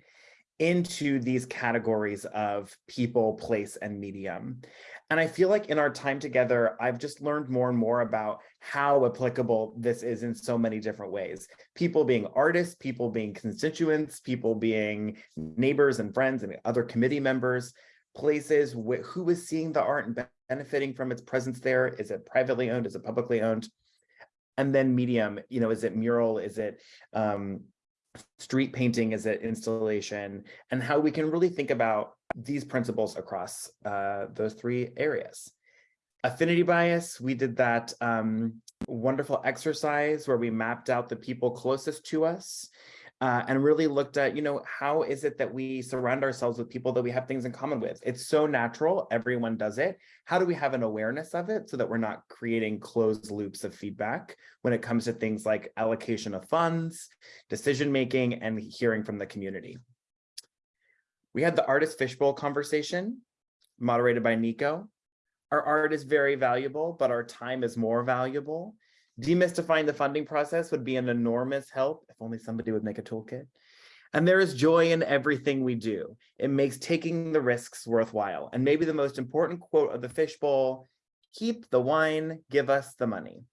into these categories of people, place, and medium. And I feel like in our time together, I've just learned more and more about how applicable this is in so many different ways. People being artists, people being constituents, people being neighbors and friends and other committee members, places wh- who is seeing the art and benefiting from its presence there. Is it privately owned? Is it publicly owned? And then medium, you know, is it mural? Is it um, street painting? Is it installation? And how we can really think about these principles across uh, those three areas. Affinity bias, we did that um, wonderful exercise where we mapped out the people closest to us uh, and really looked at, you know, how is it that we surround ourselves with people that we have things in common with? It's so natural, everyone does it. How do we have an awareness of it so that we're not creating closed loops of feedback when it comes to things like allocation of funds, decision-making, and hearing from the community? We had the artist fishbowl conversation moderated by Nico. Our art is very valuable, but our time is more valuable. Demystifying the funding process would be an enormous help if only somebody would make a toolkit. And there is joy in everything we do. It makes taking the risks worthwhile. And maybe the most important quote of the fishbowl, keep the wine, give us the money.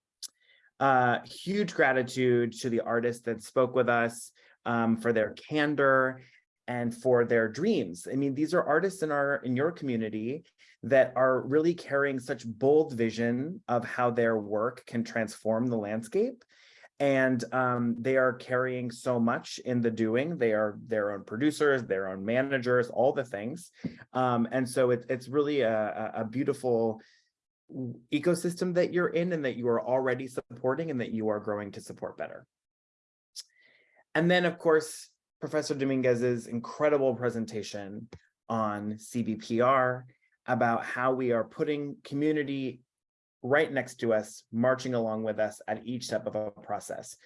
Uh, huge gratitude to the artists that spoke with us um, for their candor and for their dreams. I mean, these are artists in our in your community that are really carrying such bold vision of how their work can transform the landscape. And um, they are carrying so much in the doing. They are their own producers, their own managers, all the things. Um, and so it, it's really a, a beautiful ecosystem that you're in and that you are already supporting and that you are growing to support better. And then, of course, Professor Dominguez's incredible presentation on CBPR about how we are putting community right next to us, marching along with us at each step of a process.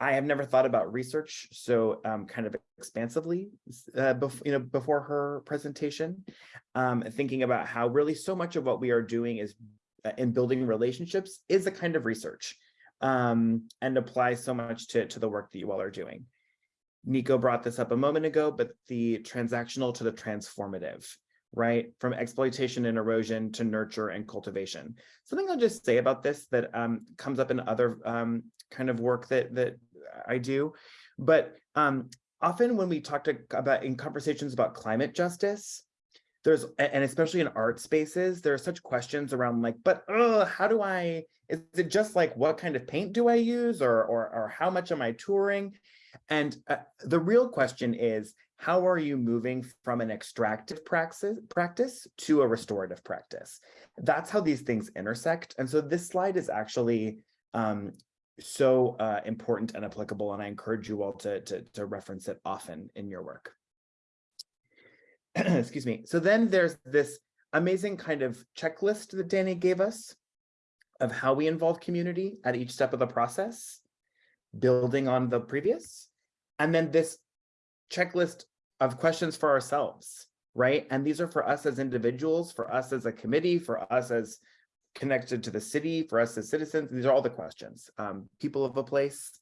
I have never thought about research so um, kind of expansively uh, before, you know, before her presentation, um, thinking about how really so much of what we are doing is uh, in building relationships is a kind of research um, and applies so much to, to the work that you all are doing. Nico brought this up a moment ago, but the transactional to the transformative, right? From exploitation and erosion to nurture and cultivation. Something I'll just say about this that um, comes up in other um, kind of work that, that I do, but um, often when we talk to, about in conversations about climate justice, there's, and especially in art spaces, there are such questions around like, but uh, how do I, is it just like, what kind of paint do I use? Or, or, or how much am I touring? And uh, the real question is, how are you moving from an extractive praxis practice to a restorative practice? That's how these things intersect. And so this slide is actually um, so uh, important and applicable, and I encourage you all to, to, to reference it often in your work. Excuse me. So then there's this amazing kind of checklist that Danny gave us of how we involve community at each step of the process, building on the previous, and then this checklist of questions for ourselves, right? And these are for us as individuals, for us as a committee, for us as connected to the city, for us as citizens. These are all the questions. Um, people of a place.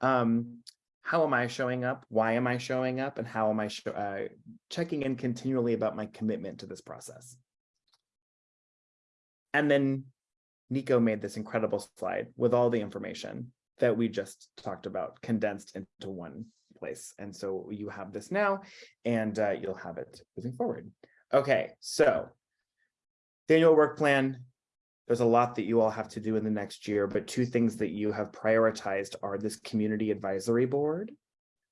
Um, how am I showing up? Why am I showing up? And how am I uh, checking in continually about my commitment to this process? And then Nico made this incredible slide with all the information that we just talked about condensed into one place. And so you have this now and uh, you'll have it moving forward. Okay, so the annual work plan, there's a lot that you all have to do in the next year, but two things that you have prioritized are this community advisory board,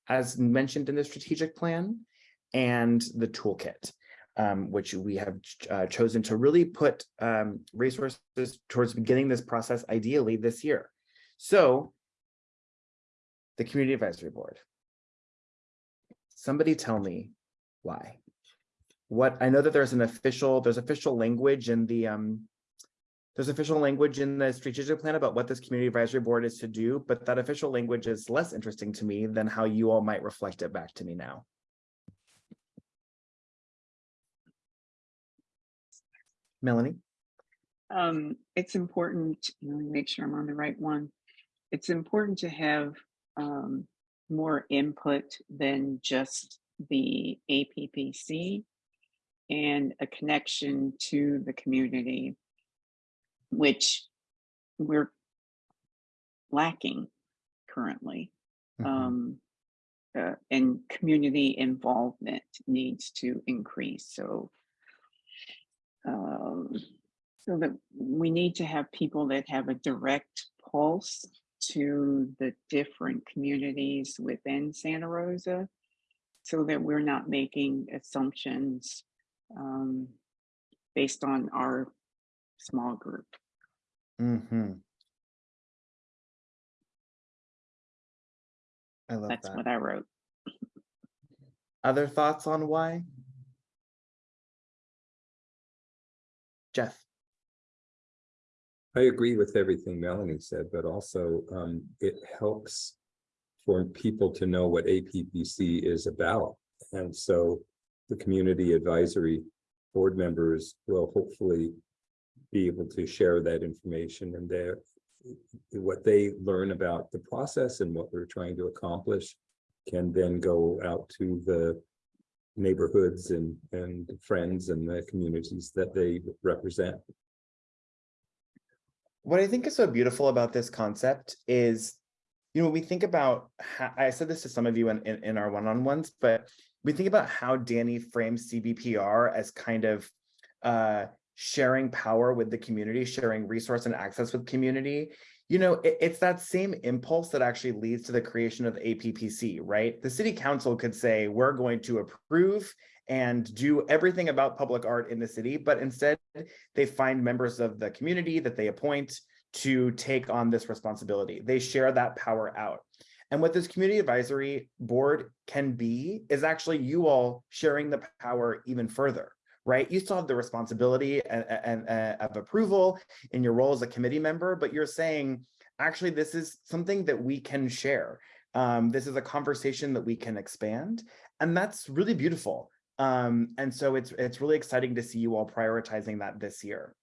as mentioned in the strategic plan, and the toolkit, um, which we have uh, chosen to really put um, resources towards beginning this process ideally this year. So the community advisory board. Somebody tell me why. What I know that there's an official, there's official language in the um, there's official language in the strategic plan about what this community advisory board is to do, but that official language is less interesting to me than how you all might reflect it back to me now. Melanie? Um, it's important, let me make sure I'm on the right one. It's important to have um, more input than just the APPC and a connection to the community, which we're lacking currently. Mhm. Um, uh, and community involvement needs to increase. So, um, so that we need to have people that have a direct pulse to the different communities within Santa Rosa so that we're not making assumptions um, based on our small group. Mm -hmm. I love That's that. what I wrote. Other thoughts on why? Jeff? I agree with everything Melanie said, but also um, it helps for people to know what APPC is about. And so the community advisory board members will hopefully be able to share that information and their what they learn about the process and what we're trying to accomplish can then go out to the neighborhoods and and friends and the communities that they represent. What I think is so beautiful about this concept is, you know, we think about, how, I said this to some of you in, in, in our one-on-ones, but we think about how Danny frames CBPR as kind of uh, sharing power with the community, sharing resource and access with community. You know, it, it's that same impulse that actually leads to the creation of APPC, right? The city council could say, we're going to approve and do everything about public art in the city, but instead they find members of the community that they appoint to take on this responsibility. They share that power out. And what this community advisory board can be is actually you all sharing the power even further, right? You still have the responsibility and, and, and of approval in your role as a committee member, but you're saying, actually, this is something that we can share. Um, this is a conversation that we can expand. And that's really beautiful. Um, and so it's it's really exciting to see you all prioritizing that this year.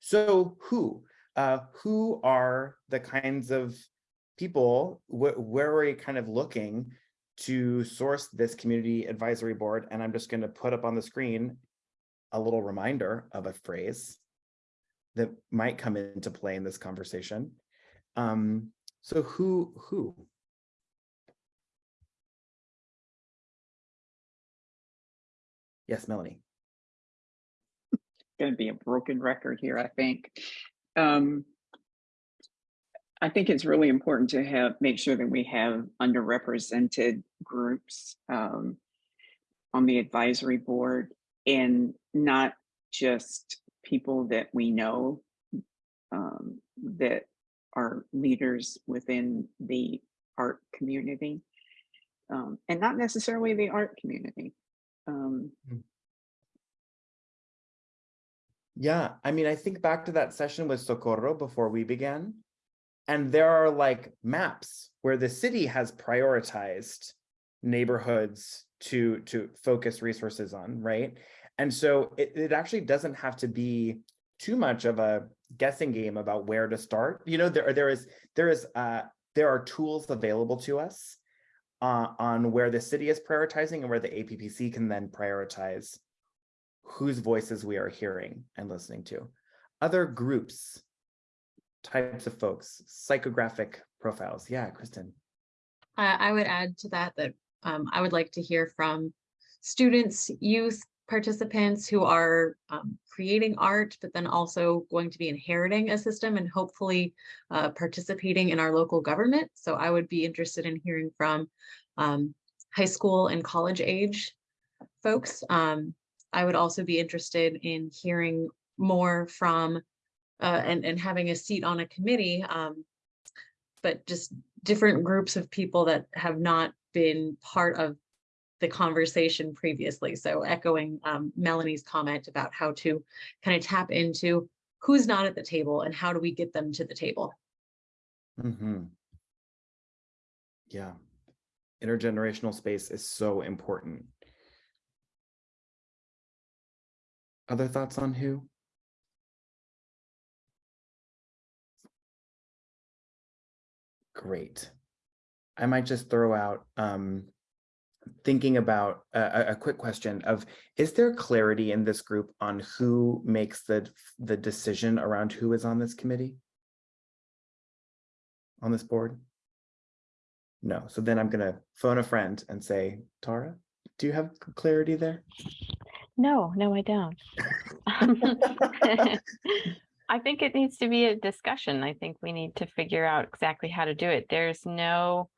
So who? Uh, who are the kinds of people, wh where are we kind of looking to source this community advisory board? And I'm just going to put up on the screen a little reminder of a phrase that might come into play in this conversation. Um, so who, who? Yes, Melanie. Going to be a broken record here, I think. Um, I think it's really important to have, make sure that we have underrepresented groups um, on the advisory board and not just people that we know um, that are leaders within the art community um, and not necessarily the art community. Um, Yeah, I mean, I think back to that session with Socorro before we began. And there are like maps where the city has prioritized neighborhoods to to focus resources on, right? And so it, it actually doesn't have to be too much of a guessing game about where to start. You know, there there is there is uh there are tools available to us uh, on where the city is prioritizing and where the APPC can then prioritize whose voices we are hearing and listening to. Other groups, types of folks, psychographic profiles. Yeah, Kristen. I, I would add to that that um, I would like to hear from students, youth, participants who are um, creating art, but then also going to be inheriting a system and hopefully uh, participating in our local government. So I would be interested in hearing from um, high school and college age folks. Um, I would also be interested in hearing more from uh, and, and having a seat on a committee, um, but just different groups of people that have not been part of the conversation previously. So echoing um, Melanie's comment about how to kind of tap into who's not at the table and how do we get them to the table. hmm Yeah. Intergenerational space is so important. Other thoughts on who? Great. I might just throw out um, thinking about a, a- quick question of, is there clarity in this group on who makes the, the decision around who is on this committee? On this board? No, so then I'm gonna phone a friend and say, Tara, do you have clarity there? No, no, I don't. I think it needs to be a discussion. I think we need to figure out exactly how to do it. There's no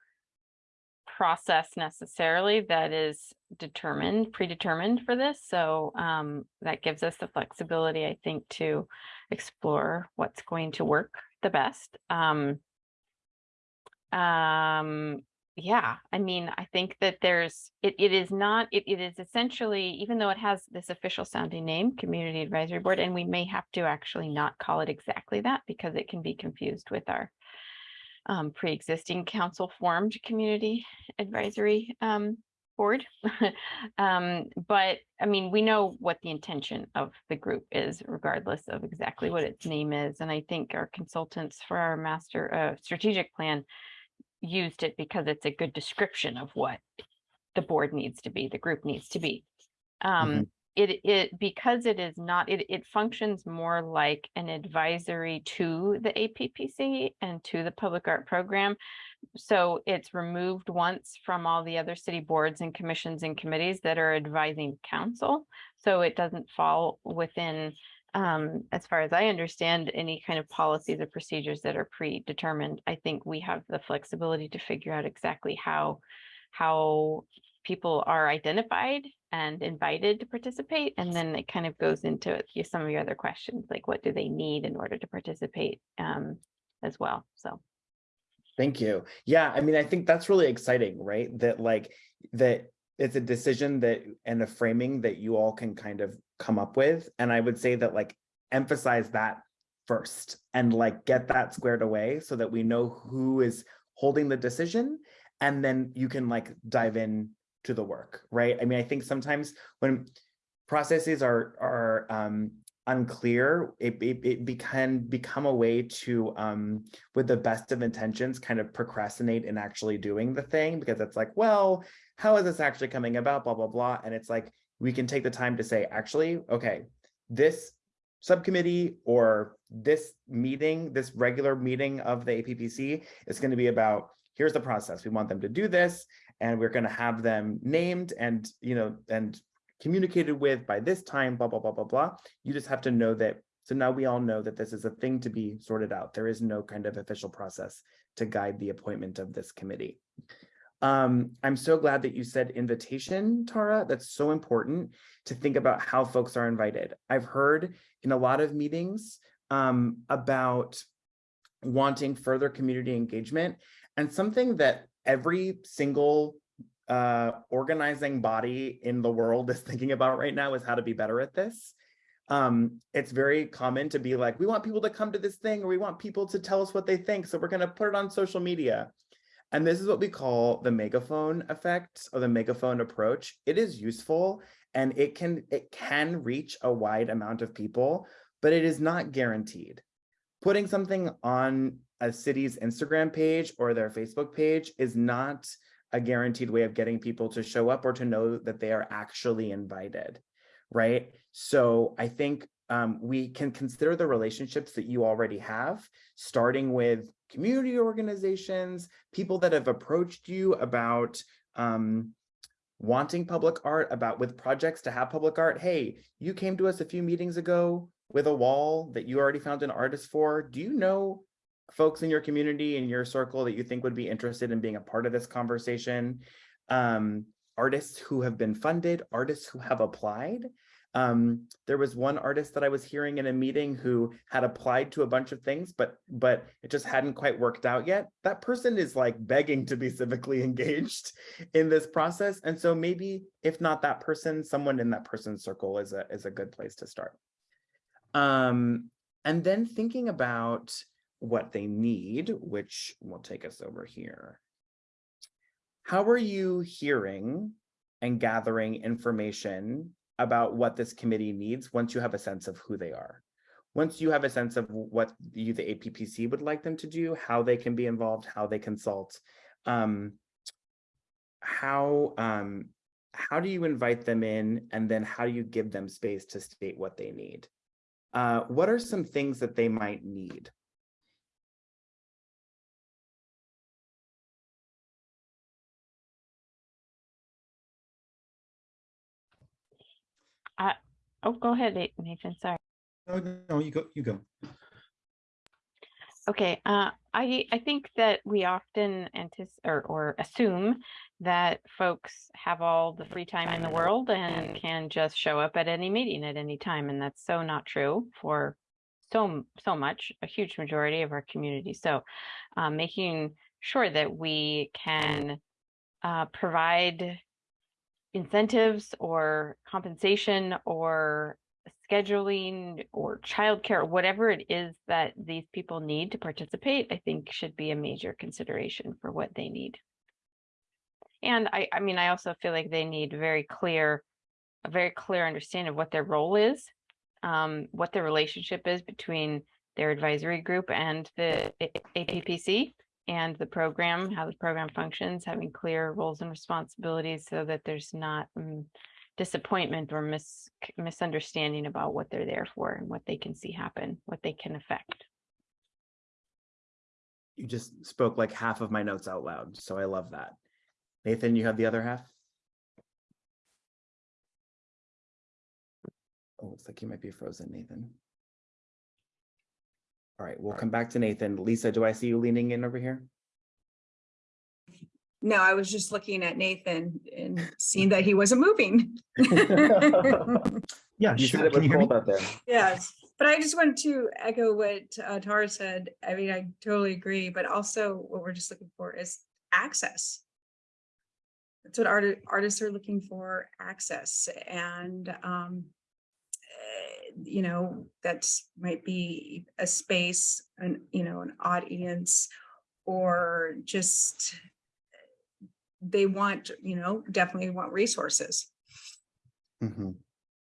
process necessarily that is determined, predetermined for this. So um, that gives us the flexibility, I think, to explore what's going to work the best. Um, um, yeah, I mean, I think that there's, it, it is not, it, it is essentially, even though it has this official sounding name, Community Advisory Board, and we may have to actually not call it exactly that because it can be confused with our um, pre-existing council formed Community Advisory um, Board. um, but I mean, we know what the intention of the group is regardless of exactly what its name is. And I think our consultants for our master uh, strategic plan used it because it's a good description of what the board needs to be, the group needs to be. Um, it, it, because it is not, it, it functions more like an advisory to the APPC and to the public art program. So it's removed once from all the other city boards and commissions and committees that are advising council. So it doesn't fall within um, as far as I understand, any kind of policies or procedures that are predetermined, I think we have the flexibility to figure out exactly how, how people are identified and invited to participate. And then it kind of goes into some of your other questions, like what do they need in order to participate um, as well? So. Thank you. Yeah, I mean, I think that's really exciting, right? That like, that it's a decision that and a framing that you all can kind of come up with. And I would say that like emphasize that first and like get that squared away so that we know who is holding the decision. And then you can like dive in to the work, right? I mean, I think sometimes when processes are are um unclear, it, it, it be- can become a way to, um, with the best of intentions, kind of procrastinate in actually doing the thing because it's like, well, how is this actually coming about, blah, blah, blah. And it's like, we can take the time to say, actually, okay, this subcommittee or this meeting, this regular meeting of the APPC is going to be about, here's the process. We want them to do this and we're going to have them named and, you know, and communicated with by this time, blah, blah, blah, blah, blah. You just have to know that So now we all know that this is a thing to be sorted out. There is no kind of official process to guide the appointment of this committee. Um, I'm so glad that you said invitation, Tara. That's so important to think about how folks are invited. I've heard in a lot of meetings um, about wanting further community engagement and something that every single uh, organizing body in the world is thinking about right now is how to be better at this. Um, it's very common to be like, we want people to come to this thing or we want people to tell us what they think. So we're going to put it on social media. And this is what we call the megaphone effect or the megaphone approach. It is useful and it can it can reach a wide amount of people, but it is not guaranteed. Putting something on a city's Instagram page or their Facebook page is not a guaranteed way of getting people to show up or to know that they are actually invited, right? So I think um, we can consider the relationships that you already have, starting with community organizations, people that have approached you about um, wanting public art, about with projects to have public art. Hey, you came to us a few meetings ago with a wall that you already found an artist for. Do you know folks in your community, in your circle that you think would be interested in being a part of this conversation? Um, artists who have been funded, artists who have applied. Um, there was one artist that I was hearing in a meeting who had applied to a bunch of things, but but it just hadn't quite worked out yet. That person is like begging to be civically engaged in this process. And so maybe if not that person, someone in that person's circle is a is a good place to start. Um, and then thinking about what they need, which will take us over here. How are you hearing and gathering information about what this committee needs once you have a sense of who they are? Once you have a sense of what you, the APPC would like them to do, how they can be involved, how they consult, um, how, um, how do you invite them in and then how do you give them space to state what they need? Uh, what are some things that they might need? Oh, go ahead, Nathan, sorry. No, no, you go, you go. Okay, uh, I, I think that we often anticipate or, or assume that folks have all the free time in the world and can just show up at any meeting at any time, and that's so not true for so, so much, a huge majority of our community. So, uh, making sure that we can uh, provide incentives or compensation or scheduling or childcare, whatever it is that these people need to participate, I think should be a major consideration for what they need. And I, I mean, I also feel like they need very clear, a very clear understanding of what their role is, um, what the relationship is between their advisory group and the APPC and the program, how the program functions, having clear roles and responsibilities so that there's not mm, disappointment or mis- misunderstanding about what they're there for and what they can see happen, what they can affect. You just spoke like half of my notes out loud, so I love that. Nathan, you have the other half? Oh, looks like you might be frozen, Nathan. All right, we'll come back to Nathan. Lisa, do I see you leaning in over here? No, I was just looking at Nathan and seeing that he wasn't moving. Yeah, You said sure. it Can was you hear me? out there. Yes, but I just wanted to echo what uh, Tara said. I mean, I totally agree, but also what we're just looking for is access. That's what art- artists are looking for, access and um. You know, that might be a space, an, you know, an audience or just. They want, you know, definitely want resources. Mhm.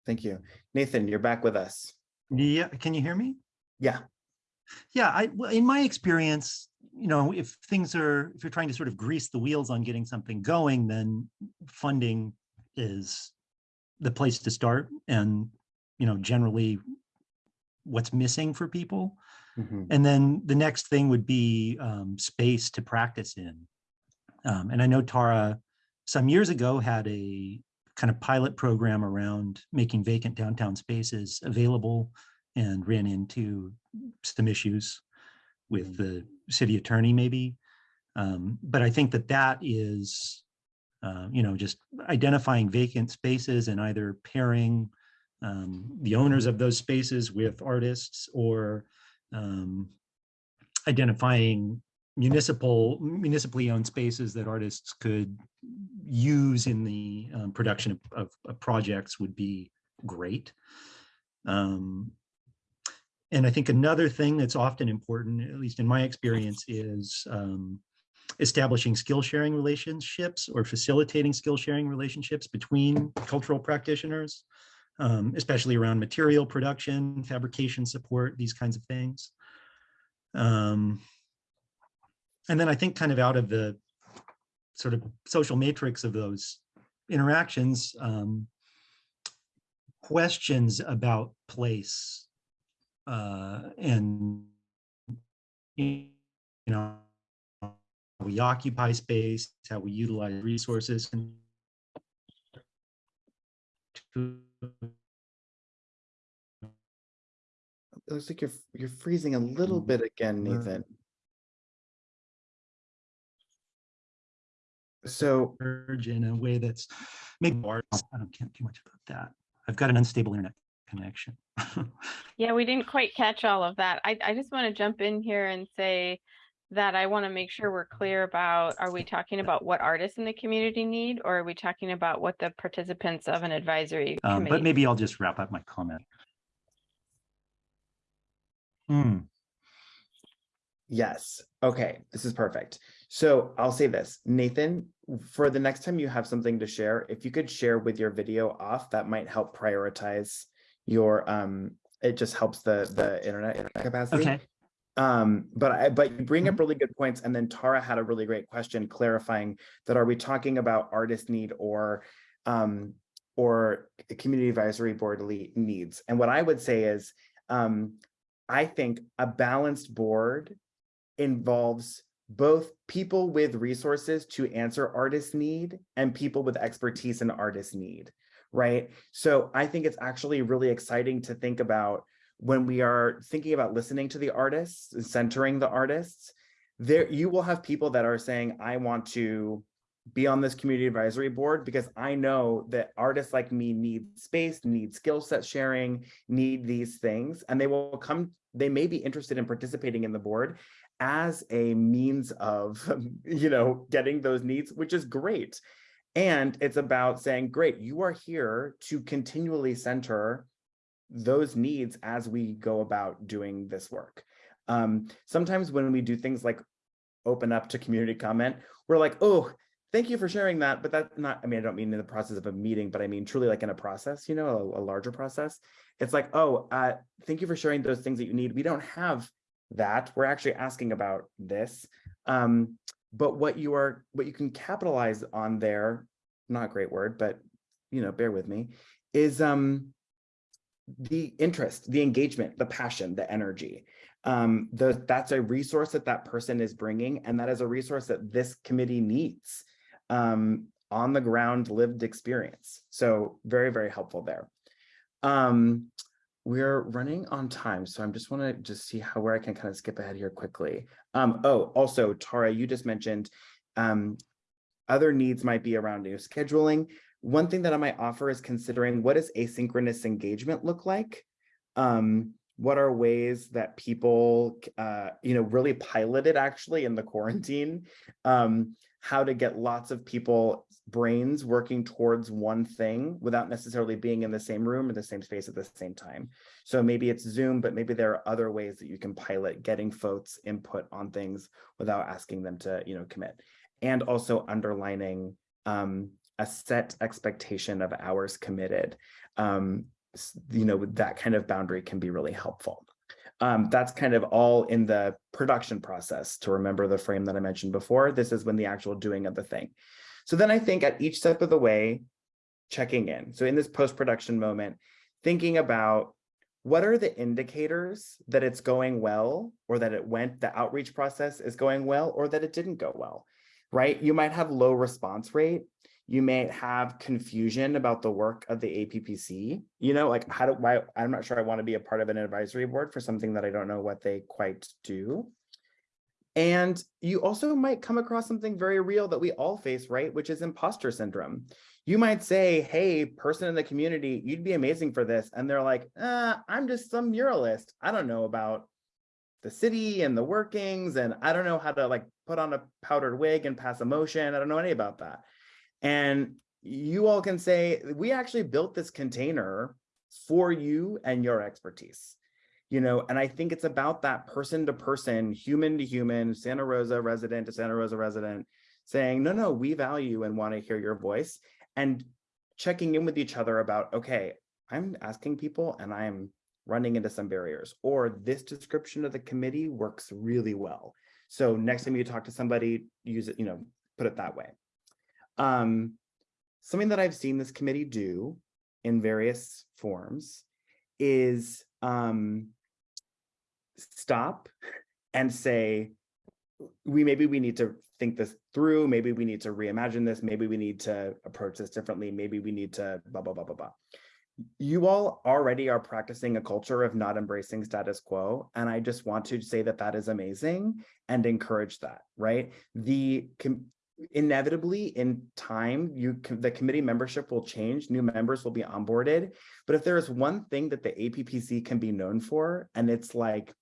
Thank you. Nathan, you're back with us. Yeah, can you hear me? Yeah. Yeah, I, well, in my experience, you know, if things are, if you're trying to sort of grease the wheels on getting something going, then funding is the place to start and, you know, generally what's missing for people. Mhm. And then the next thing would be um, space to practice in. Um, and I know Tara some years ago had a kind of pilot program around making vacant downtown spaces available and ran into some issues with the city attorney maybe. Um, but I think that that is, uh, you know, just identifying vacant spaces and either pairing um, the owners of those spaces with artists or um, identifying municipal, municipally owned spaces that artists could use in the um, production of, of, of projects would be great. Um, and I think another thing that's often important, at least in my experience, is um, establishing skill sharing relationships or facilitating skill sharing relationships between cultural practitioners, um, especially around material production, fabrication support, these kinds of things. Um, and then I think kind of out of the sort of social matrix of those interactions, um, questions about place uh, and you know how we occupy space, how we utilize resources. And to It looks like you're, you're freezing a little mm-hmm. bit again, Nathan. So, merge in a way that's maybe more, I don't can't do much about that. I've got an unstable internet connection. Yeah, we didn't quite catch all of that. I, I just want to jump in here and say that I want to make sure we're clear about, are we talking about what artists in the community need? Or are we talking about what the participants of an advisory Um, but maybe I'll just wrap up my comment. Hmm, yes, okay, this is perfect. So I'll say this, Nathan, for the next time you have something to share, if you could share with your video off, that might help prioritize your, um, it just helps the, the internet capacity. okay, Um, but I, but you bring up really good points. And then Tara had a really great question clarifying that are we talking about artist need or, um, or community advisory board needs? And what I would say is, um, I think a balanced board involves both people with resources to answer artist need and people with expertise in artist need, right? So I think it's actually really exciting to think about when we are thinking about listening to the artists, and centering the artists, there you will have people that are saying, I want to be on this community advisory board because I know that artists like me need space, need skill set sharing, need these things, and they will come, they may be interested in participating in the board as a means of, you know, getting those needs, which is great. And it's about saying, great, you are here to continually center those needs as we go about doing this work. Um, sometimes when we do things like open up to community comment, we're like, oh, thank you for sharing that. But that's not, I mean, I don't mean in the process of a meeting, but I mean truly like in a process, you know, a, a larger process. It's like, oh, uh, thank you for sharing those things that you need. We don't have that. We're actually asking about this. Um, but what you are, what you can capitalize on there, not a great word, but you know, bear with me, is um, the interest, the engagement, the passion, the energy. Um, the, that's a resource that that person is bringing, and that is a resource that this committee needs um, on the ground lived experience. So very, very helpful there. Um, we're running on time, so I'm just want to just see how where I can kind of skip ahead here quickly. Um, oh, also, Tara, you just mentioned um, other needs might be around new scheduling. One thing that I might offer is considering what does asynchronous engagement look like? Um, what are ways that people, uh, you know, really piloted actually in the quarantine? Um, how to get lots of people brains working towards one thing without necessarily being in the same room or the same space at the same time. So maybe it's Zoom, but maybe there are other ways that you can pilot getting folks input on things without asking them to, you know, commit. And also underlining um, a set expectation of hours committed. Um, you know, that kind of boundary can be really helpful. Um, that's kind of all in the production process to remember the frame that I mentioned before. This is when the actual doing of the thing. So then I think at each step of the way, checking in. So in this post-production moment, thinking about what are the indicators that it's going well or that it went, the outreach process is going well or that it didn't go well, right? You might have low response rate. You may have confusion about the work of the APPC. You know, like how do, why, I'm not sure I want to be a part of an advisory board for something that I don't know what they quite do. And you also might come across something very real that we all face, right? Which is imposter syndrome. You might say, hey, person in the community, you'd be amazing for this. And they're like, uh, I'm just some muralist. I don't know about the city and the workings, and I don't know how to like put on a powdered wig and pass a motion. I don't know any about that. And you all can say, we actually built this container for you and your expertise you know, and I think it's about that person to person, human to human, Santa Rosa resident to Santa Rosa resident, saying, no, no, we value and want to hear your voice and checking in with each other about, okay, I'm asking people and I'm running into some barriers, or this description of the committee works really well. So next time you talk to somebody, use it, you know, put it that way. Um, something that I've seen this committee do in various forms is um, stop and say, we maybe we need to think this through, maybe we need to reimagine this, maybe we need to approach this differently, maybe we need to blah, blah, blah, blah, blah. You all already are practicing a culture of not embracing status quo. And I just want to say that that is amazing and encourage that, right? The inevitably in time you the committee membership will change new members will be onboarded. But if there is one thing that the appc can be known for and it's like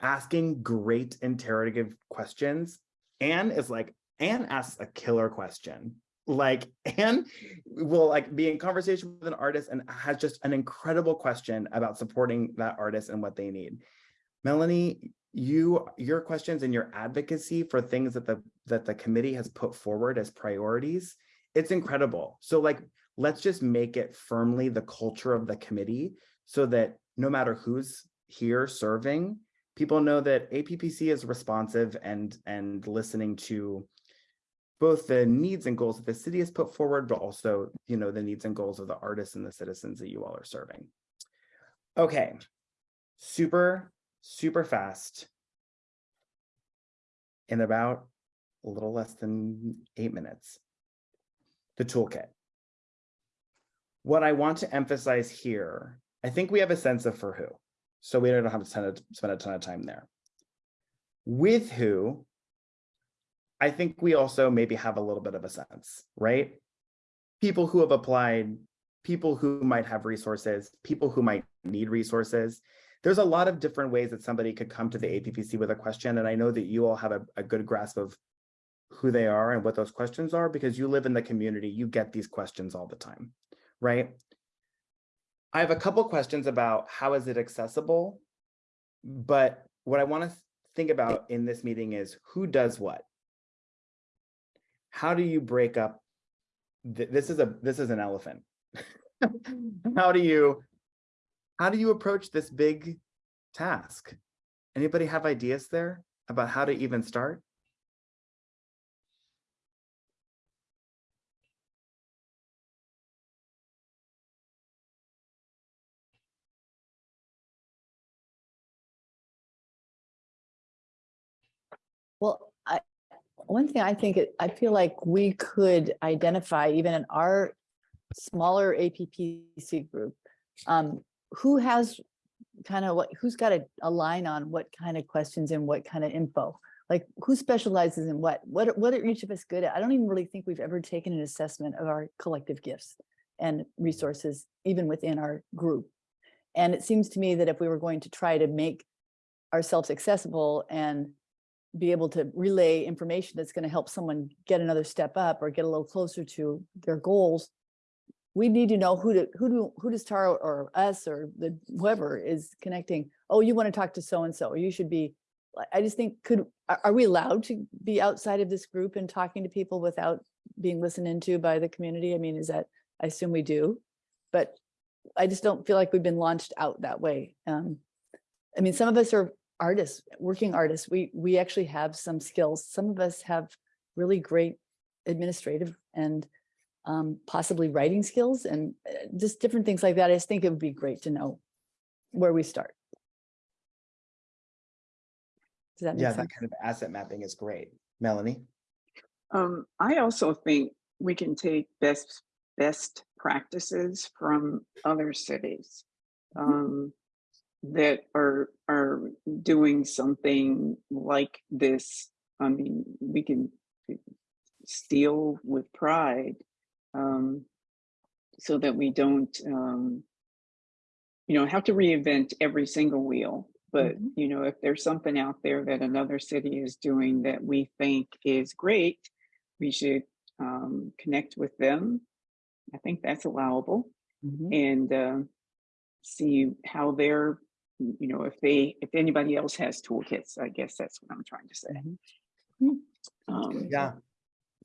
asking great interrogative questions anne is like anne asks a killer question like anne will like be in conversation with an artist and has just an incredible question about supporting that artist and what they need. Melanie you your questions and your advocacy for things that the that the committee has put forward as priorities it's incredible. So like let's just make it firmly the culture of the committee so that no matter who's here serving people know that appc is responsive and and listening to both the needs and goals that the city has put forward but also you know the needs and goals of the artists and the citizens that you all are serving. Okay. Super super fast in about a little less than eight minutes. The toolkit. What I want to emphasize here, I think we have a sense of for who, so we don't have to spend a ton of time there. With who, I think we also maybe have a little bit of a sense, right? People who have applied, people who might have resources, people who might need resources there's a lot of different ways that somebody could come to the APPC with a question. And I know that you all have a, a good grasp of who they are and what those questions are because you live in the community, you get these questions all the time, right? I have a couple questions about how is it accessible, but what I want to think about in this meeting is who does what? How do you break up? Th this is a this is an elephant. how do you how do you approach this big task? Anybody have ideas there about how to even start? Well, I, one thing I think, it- I feel like we could identify even in our smaller APPC group, um, who has kind of what, who's got a, a line on what kind of questions and what kind of info? Like who specializes in what? What, what are each of us good at? I don't even really think we've ever taken an assessment of our collective gifts and mm-hmm. resources, even within our group. And it seems to me that if we were going to try to make ourselves accessible and be able to relay information that's going to help someone get another step up or get a little closer to their goals, we need to know who to who do who does Tara or us or the whoever is connecting. Oh, you want to talk to so and so, or you should be. I just think could are, we allowed to be outside of this group and talking to people without being listened into by the community? I mean, is that I assume we do, but I just don't feel like we've been launched out that way. Um, I mean, some of us are artists, working artists. We we actually have some skills. Some of us have really great administrative and um, possibly writing skills and uh, just different things like that. I just think it would be great to know where we start. Does that make Yeah, sense? that kind of asset mapping is great. Melanie? Um, I also think we can take best, best practices from other cities. Um, that are, are doing something like this. I mean, we can steal with pride. Um, so that we don't, um, you know, have to reinvent every single wheel. But, Mhm. you know, if there's something out there that another city is doing that we think is great, we should um, connect with them. I think that's allowable Mhm. and uh, see how they're, you know, if they, if anybody else has toolkits, I guess that's what I'm trying to say. Mhm. Um, Yeah.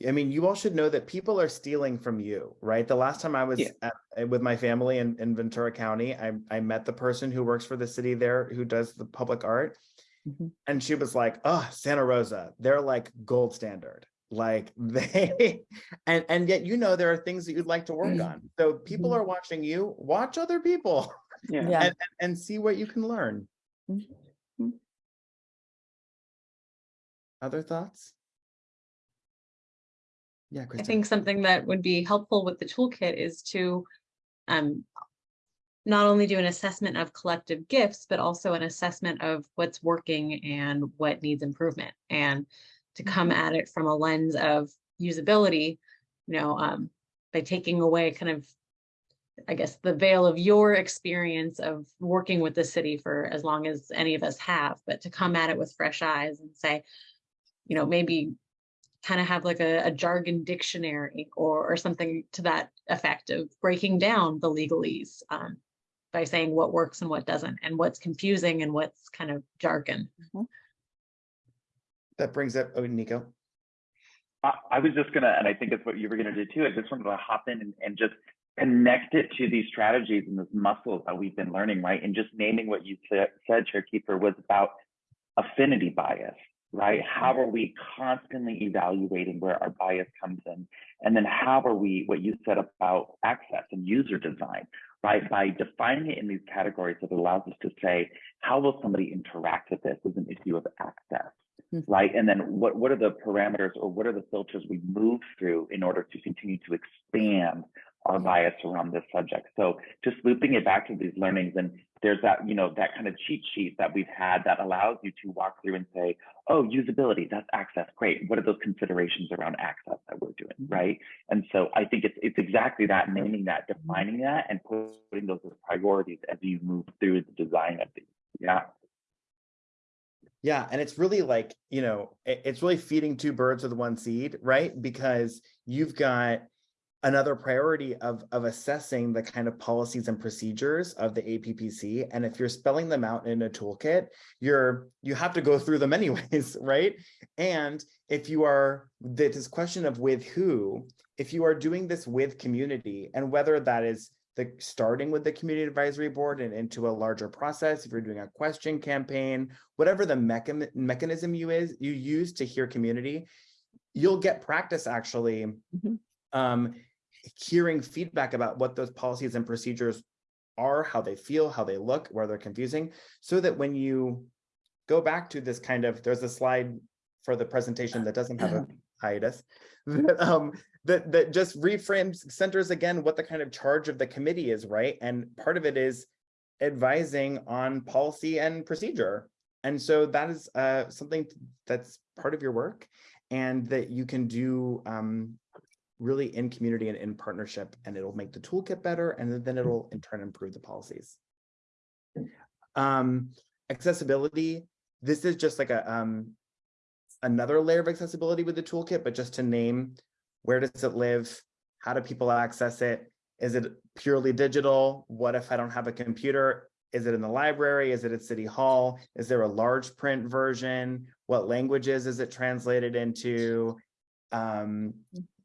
I mean, you all should know that people are stealing from you, right? The last time I was Yeah. at, uh, with my family in, in Ventura County, I, I met the person who works for the city there who does the public art. Mhm. And she was like, oh, Santa Rosa, they're like gold standard. Like they, and, and yet, you know, there are things that you'd like to work on. So people Mhm. are watching you, watch other people Yeah. Yeah. and, and- and see what you can learn. Mhm. Other thoughts? Yeah, I think something that would be helpful with the toolkit is to um, not only do an assessment of collective gifts, but also an assessment of what's working and what needs improvement. And to come at it from a lens of usability, you know, um, by taking away kind of, I guess, the veil of your experience of working with the city for as long as any of us have, but to come at it with fresh eyes and say, you know, maybe kind of have like a, a jargon dictionary or, or something to that effect of breaking down the legalese um, by saying what works and what doesn't and what's confusing and what's kind of jargon. That brings up, oh, Nico. I, I was just gonna, and I think it's what you were gonna do too. I just wanted to hop in and, and just connect it to these strategies and those muscles that we've been learning, right? And just naming what you said, said Chair Kiefer, was about affinity bias, right? How are we constantly evaluating where our bias comes in? And then how are we, what you said about access and user design, right? By defining it in these categories, it allows us to say, how will somebody interact with this as an issue of access? Mhm. right? And then what, what are the parameters or what are the filters we move through in order to continue to expand our bias around this subject? So just looping it back to these learnings and there's that, you know, that kind of cheat sheet that we've had that allows you to walk through and say, oh, usability, that's access, great. What are those considerations around access that we're doing, Mhm. right? And so I think it's it's exactly that, naming that, defining that, and putting those as priorities as you move through the design of these. Yeah. Yeah, and it's really like, you know, it's really feeding two birds with one seed, right? Because you've got another priority of of assessing the kind of policies and procedures of the APPC. And if you're spelling them out in a toolkit, you're you have to go through them anyways, right? And if you are this question of with who, if you are doing this with community and whether that is the starting with the community advisory board and into a larger process, if you're doing a question campaign, whatever the mechan- mechanism you is you use to hear community, you'll get practice actually Mhm. um, hearing feedback about what those policies and procedures are, how they feel, how they look, where they're confusing, so that when you go back to this kind of, there's a slide for the presentation that doesn't have a hiatus, that, um, that, that just reframes, centers again what the kind of charge of the committee is, right? And part of it is advising on policy and procedure. And so that is uh, something that's part of your work and that you can do um, really in community and in partnership, and it'll make the toolkit better, and then it'll in turn improve the policies. Um, accessibility, this is just like a um, another layer of accessibility with the toolkit, but just to name, where does it live? How do people access it? Is it purely digital? What if I don't have a computer? Is it in the library? Is it at City Hall? Is there a large print version? What languages is it translated into? Um,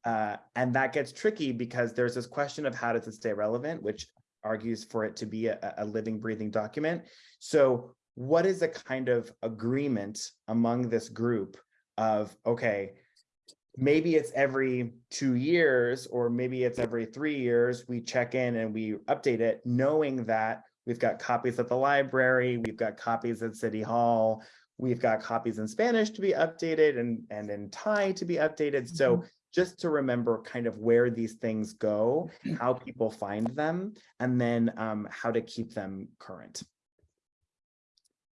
uh, and that gets tricky because there's this question of how does it stay relevant, which argues for it to be a, a living, breathing document. So what is a kind of agreement among this group of, okay, maybe it's every two years, or maybe it's every three years, we check in and we update it, knowing that we've got copies at the library, we've got copies at City Hall, we've got copies in Spanish to be updated and, and in Thai to be updated. So just to remember kind of where these things go, how people find them, and then um, how to keep them current. Does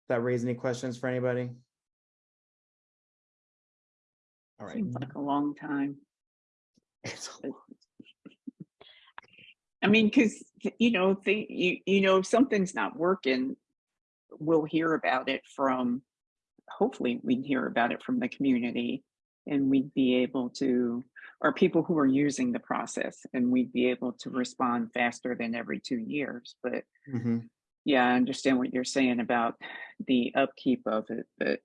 that raise any questions for anybody? All right. Seems like a long time. I mean, because, you know, the, you, you know, if something's not working, we'll hear about it from, hopefully we'd hear about it from the community and we'd be able to, or people who are using the process and we'd be able to respond faster than every two years. But Mhm. yeah, I understand what you're saying about the upkeep of it, but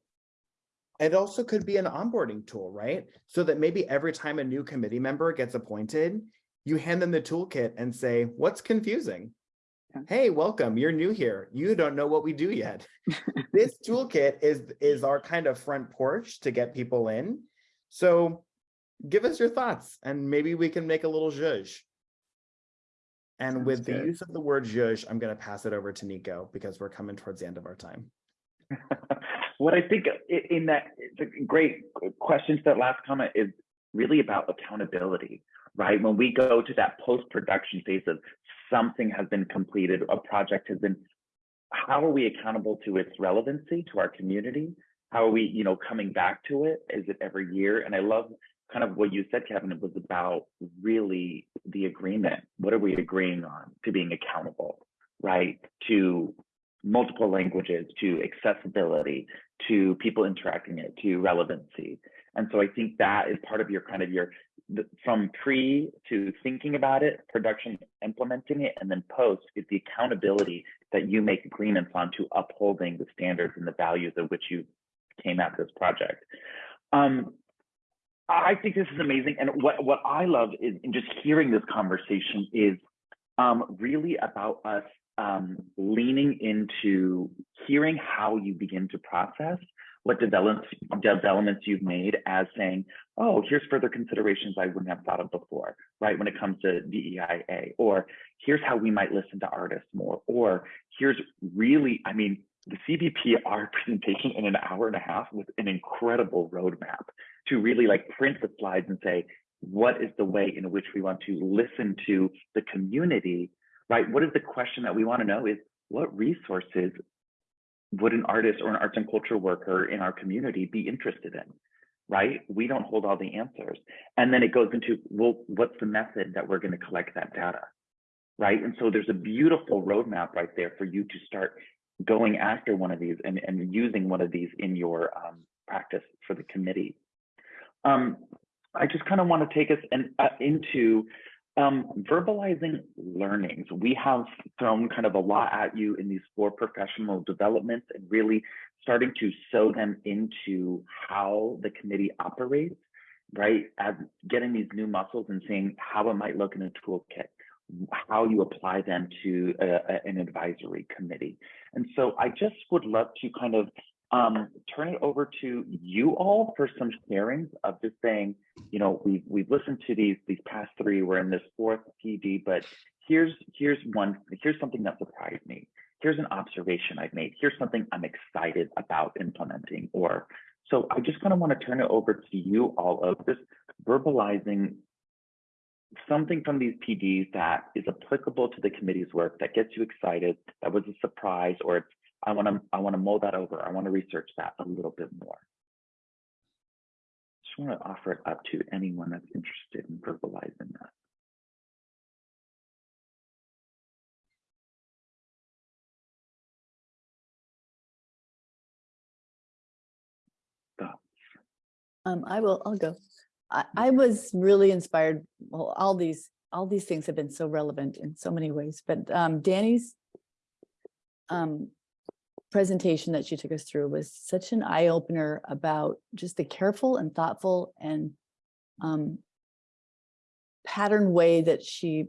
It also could be an onboarding tool, right? So that maybe every time a new committee member gets appointed, you hand them the toolkit and say, what's confusing? Yeah. Hey, welcome, you're new here. You don't know what we do yet. This toolkit is, is our kind of front porch to get people in. So give us your thoughts and maybe we can make a little zhuzh. And Sounds with the use of the word zhuzh, I'm gonna pass it over to Nico because we're coming towards the end of our time. what I think in that, it's great question to that last comment is really about accountability, right? When we go to that post-production phase of something has been completed, a project has been, how are we accountable to its relevancy to our community? How are we, you know, coming back to it? Is it every year? And I love kind of what you said, Kevin, it was about really the agreement. What are we agreeing on to being accountable, right? To multiple languages, to accessibility, to people interacting it, to relevancy. And so I think that is part of your kind of your from pre to thinking about it, production, implementing it, and then post is the accountability that you make agreements on to upholding the standards and the values of which you came at this project. Um, I think this is amazing. And what, what I love is in just hearing this conversation is um, really about us um, leaning into hearing how you begin to process what developments, developments you've made as saying, oh, here's further considerations I wouldn't have thought of before, right? When it comes to DEIA, or here's how we might listen to artists more, or here's really, I mean, the CBPR presentation in an hour and a half with an incredible roadmap to really like print the slides and say, what is the way in which we want to listen to the community, right? What is the question that we want to know is what resources would an artist or an arts and culture worker in our community be interested in? Right? We don't hold all the answers. And then it goes into, well, what's the method that we're going to collect that data? Right. And so there's a beautiful roadmap right there for you to start going after one of these and, and using one of these in your um, practice for the committee. Um, I just kind of want to take us and uh, into um, verbalizing learnings. We have thrown kind of a lot at you in these four professional developments and really starting to sew them into how the committee operates, right? As getting these new muscles and seeing how it might look in a toolkit, how you apply them to a, a, an advisory committee. And so I just would love to kind of um, turn it over to you all for some sharings of just saying, you know, we've we've listened to these these past three. We're in this fourth PD, but here's here's one. Here's something that surprised me. Here's an observation I've made. Here's something I'm excited about implementing. Or so I just kind of want to turn it over to you all of this verbalizing something from these PDs that is applicable to the committee's work that gets you excited, that was a surprise, or it's I want to I want to mull that over. I want to research that a little bit more. Just want to offer it up to anyone that's interested in verbalizing that. Um, I will, I'll go. I, I was really inspired, well, all these, all these things have been so relevant in so many ways, but um, Danny's um, presentation that she took us through was such an eye opener about just the careful and thoughtful and um, pattern way that she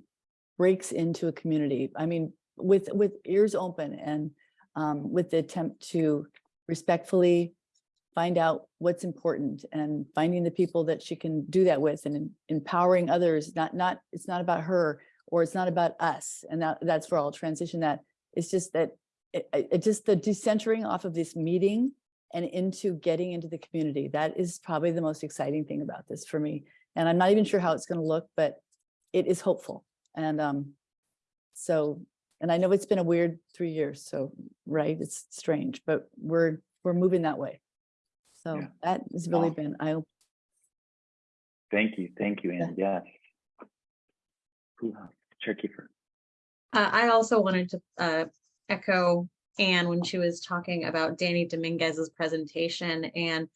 breaks into a community. I mean, with with ears open and um, with the attempt to respectfully find out what's important and finding the people that she can do that with and empowering others. Not not it's not about her or it's not about us. And that that's where I'll transition that. It's just that it, it just the decentering off of this meeting and into getting into the community. That is probably the most exciting thing about this for me And I'm not even sure how it's going to look, but it is hopeful. And um, so, and I know it's been a weird three years, so, right, it's strange, but we're, we're moving that way. So Yeah. that has really Wow. been, I, Thank you, thank you, Yeah. Anne, yes. Who else? Chair Kiefer. Uh, I also wanted to uh, echo Anne when she was talking about Danny Dominguez's presentation and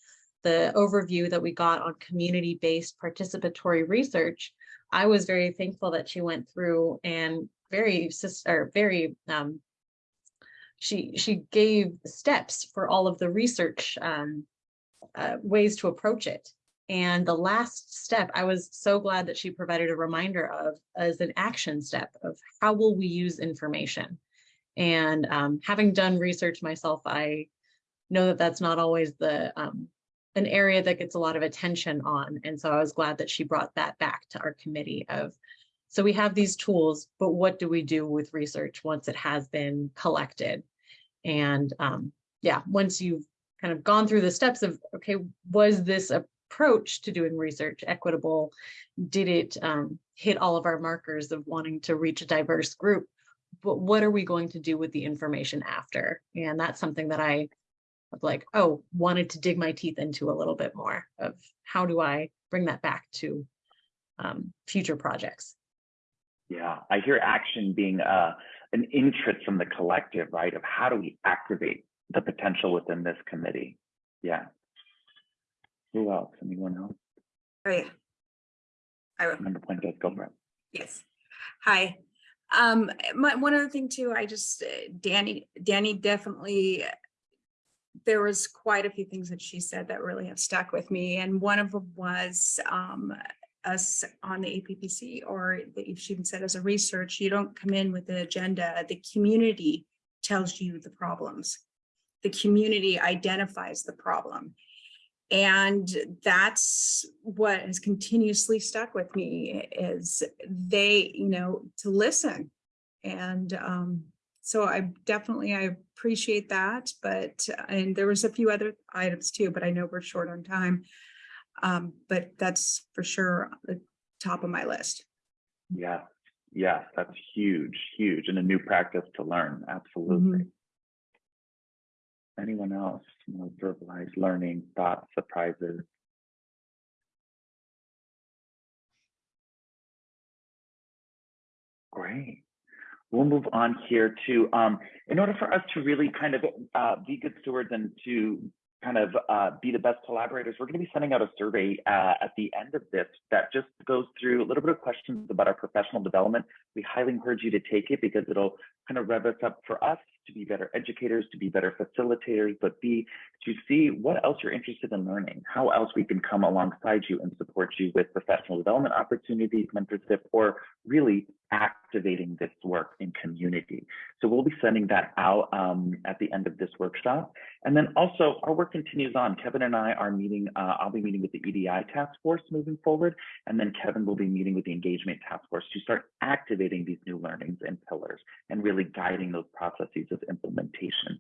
the overview that we got on community-based participatory research. I was very thankful that she went through and very, sys- or very, um, she, she gave steps for all of the research um, uh, ways to approach it. And the last step, I was so glad that she provided a reminder of as an action step of how will we use information? And um, having done research myself, I know that that's not always the um, an area that gets a lot of attention on. And so I was glad that she brought that back to our committee of, so we have these tools, but what do we do with research once it has been collected? And um, yeah, once you've kind of gone through the steps of, okay, was this approach to doing research equitable? Did it um, hit all of our markers of wanting to reach a diverse group? But what are we going to do with the information after? And that's something that I like, oh, wanted to dig my teeth into a little bit more of how do I bring that back to um, future projects? Yeah, I hear action being uh, an interest from the collective, right? Of how do we activate the potential within this committee? Yeah. Who else? Anyone else? Oh, yeah. I will. Member Fuentes, go for it. Yes. Hi. Um, my, one other thing too, I just, uh, Danny, Danny definitely, there was quite a few things that she said that really have stuck with me. And one of them was, um, us on the APPC or that she even said as a research, you don't come in with the agenda. The community tells you the problems. The community identifies the problem. And that's what has continuously stuck with me is they, you know, to listen. And um, so I definitely, I appreciate that, but, and there was a few other items too, but I know we're short on time. Um, but that's for sure the top of my list. Yeah, yes, that's huge, huge, and a new practice to learn. Absolutely. Anyone else? You know, verbalize learning, thoughts, surprises. Great. We'll move on here to, um, in order for us to really kind of uh, be good stewards and to kind of uh, be the best collaborators, we're going to be sending out a survey uh, at the end of this that just goes through a little bit of questions about our professional development. We highly encourage you to take it because it'll kind of rev us up for us to be better educators, to be better facilitators, but B, to see what else you're interested in learning, how else we can come alongside you and support you with professional development opportunities, mentorship, or really activating this work in community. So we'll be sending that out um, at the end of this workshop. And then also our work continues on. Kevin and I are meeting, uh, I'll be meeting with the EDI task force moving forward. And then Kevin will be meeting with the engagement task force to start activating these new learnings and pillars and really guiding those processes of implementation.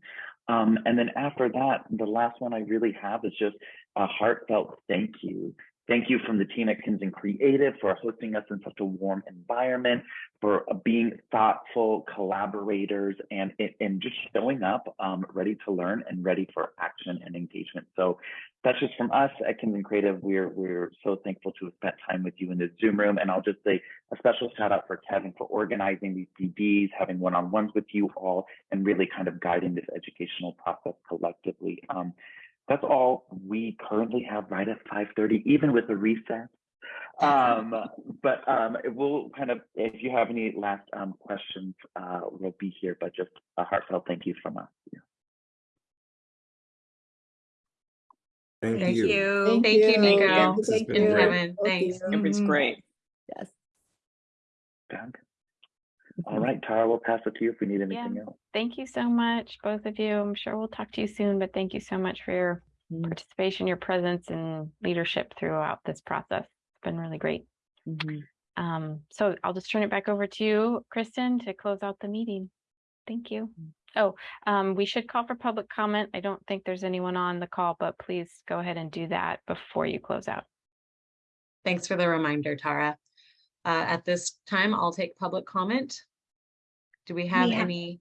Um, and then after that, the last one I really have is just a heartfelt thank you. Thank you from the team at Kinsen Creative for hosting us in such a warm environment, for being thoughtful collaborators and, and just showing up um, ready to learn and ready for action and engagement. So that's just from us at Kinsen Creative. We're, we're so thankful to have spent time with you in the Zoom room. And I'll just say a special shout out for Kevin for organizing these PDs, having one-on-ones with you all, and really kind of guiding this educational process collectively. Um, that's all we currently have right at 5.30, even with the recess. Um, but um, we'll kind of, if you have any last um, questions, uh, we'll be here, but just a heartfelt thank you from us. Yeah. Thank Thank you. you. Thank you, Nico. This has Thank been you. great. Kevin, thanks. you. It was Mhm. great. Yes. Doug? All right, Tara, we'll pass it to you if we need anything Yeah. else. Thank you so much, both of you. I'm sure we'll talk to you soon, but thank you so much for your Mm. participation, your presence and leadership throughout this process. It's been really great. Mhm. Um, so I'll just turn it back over to you, Kristen, to close out the meeting. Thank you. Oh, um, we should call for public comment. I don't think there's anyone on the call, but please go ahead and do that before you close out. Thanks for the reminder, Tara. Uh, at this time, I'll take public comment. Do we have have- any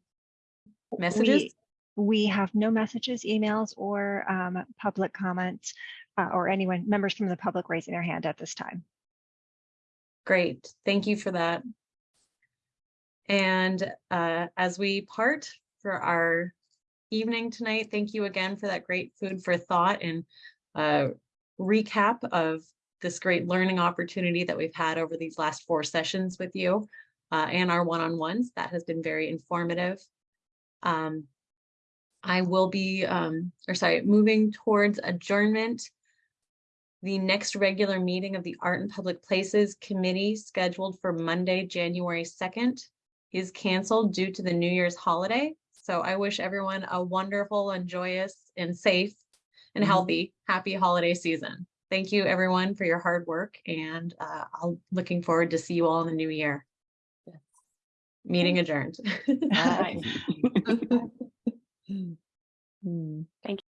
messages? We- We have no messages, emails, or um, public comments, uh, or anyone, members from the public raising their hand at this time. Great, thank you for that. And uh, as we part for our evening tonight, thank you again for that great food for thought and uh, recap of this great learning opportunity that we've had over these last four sessions with you uh, and our one-on-ones. That has been very informative. Um, I will be, um, or sorry, moving towards adjournment. The next regular meeting of the Art in Public Places Committee scheduled for Monday, January second is canceled due to the New Year's holiday. So I wish everyone a wonderful and joyous and safe and Mhm. healthy, happy holiday season. Thank you, everyone, for your hard work and uh, I'm looking forward to see you all in the new year. Meeting adjourned. Bye. Hmm.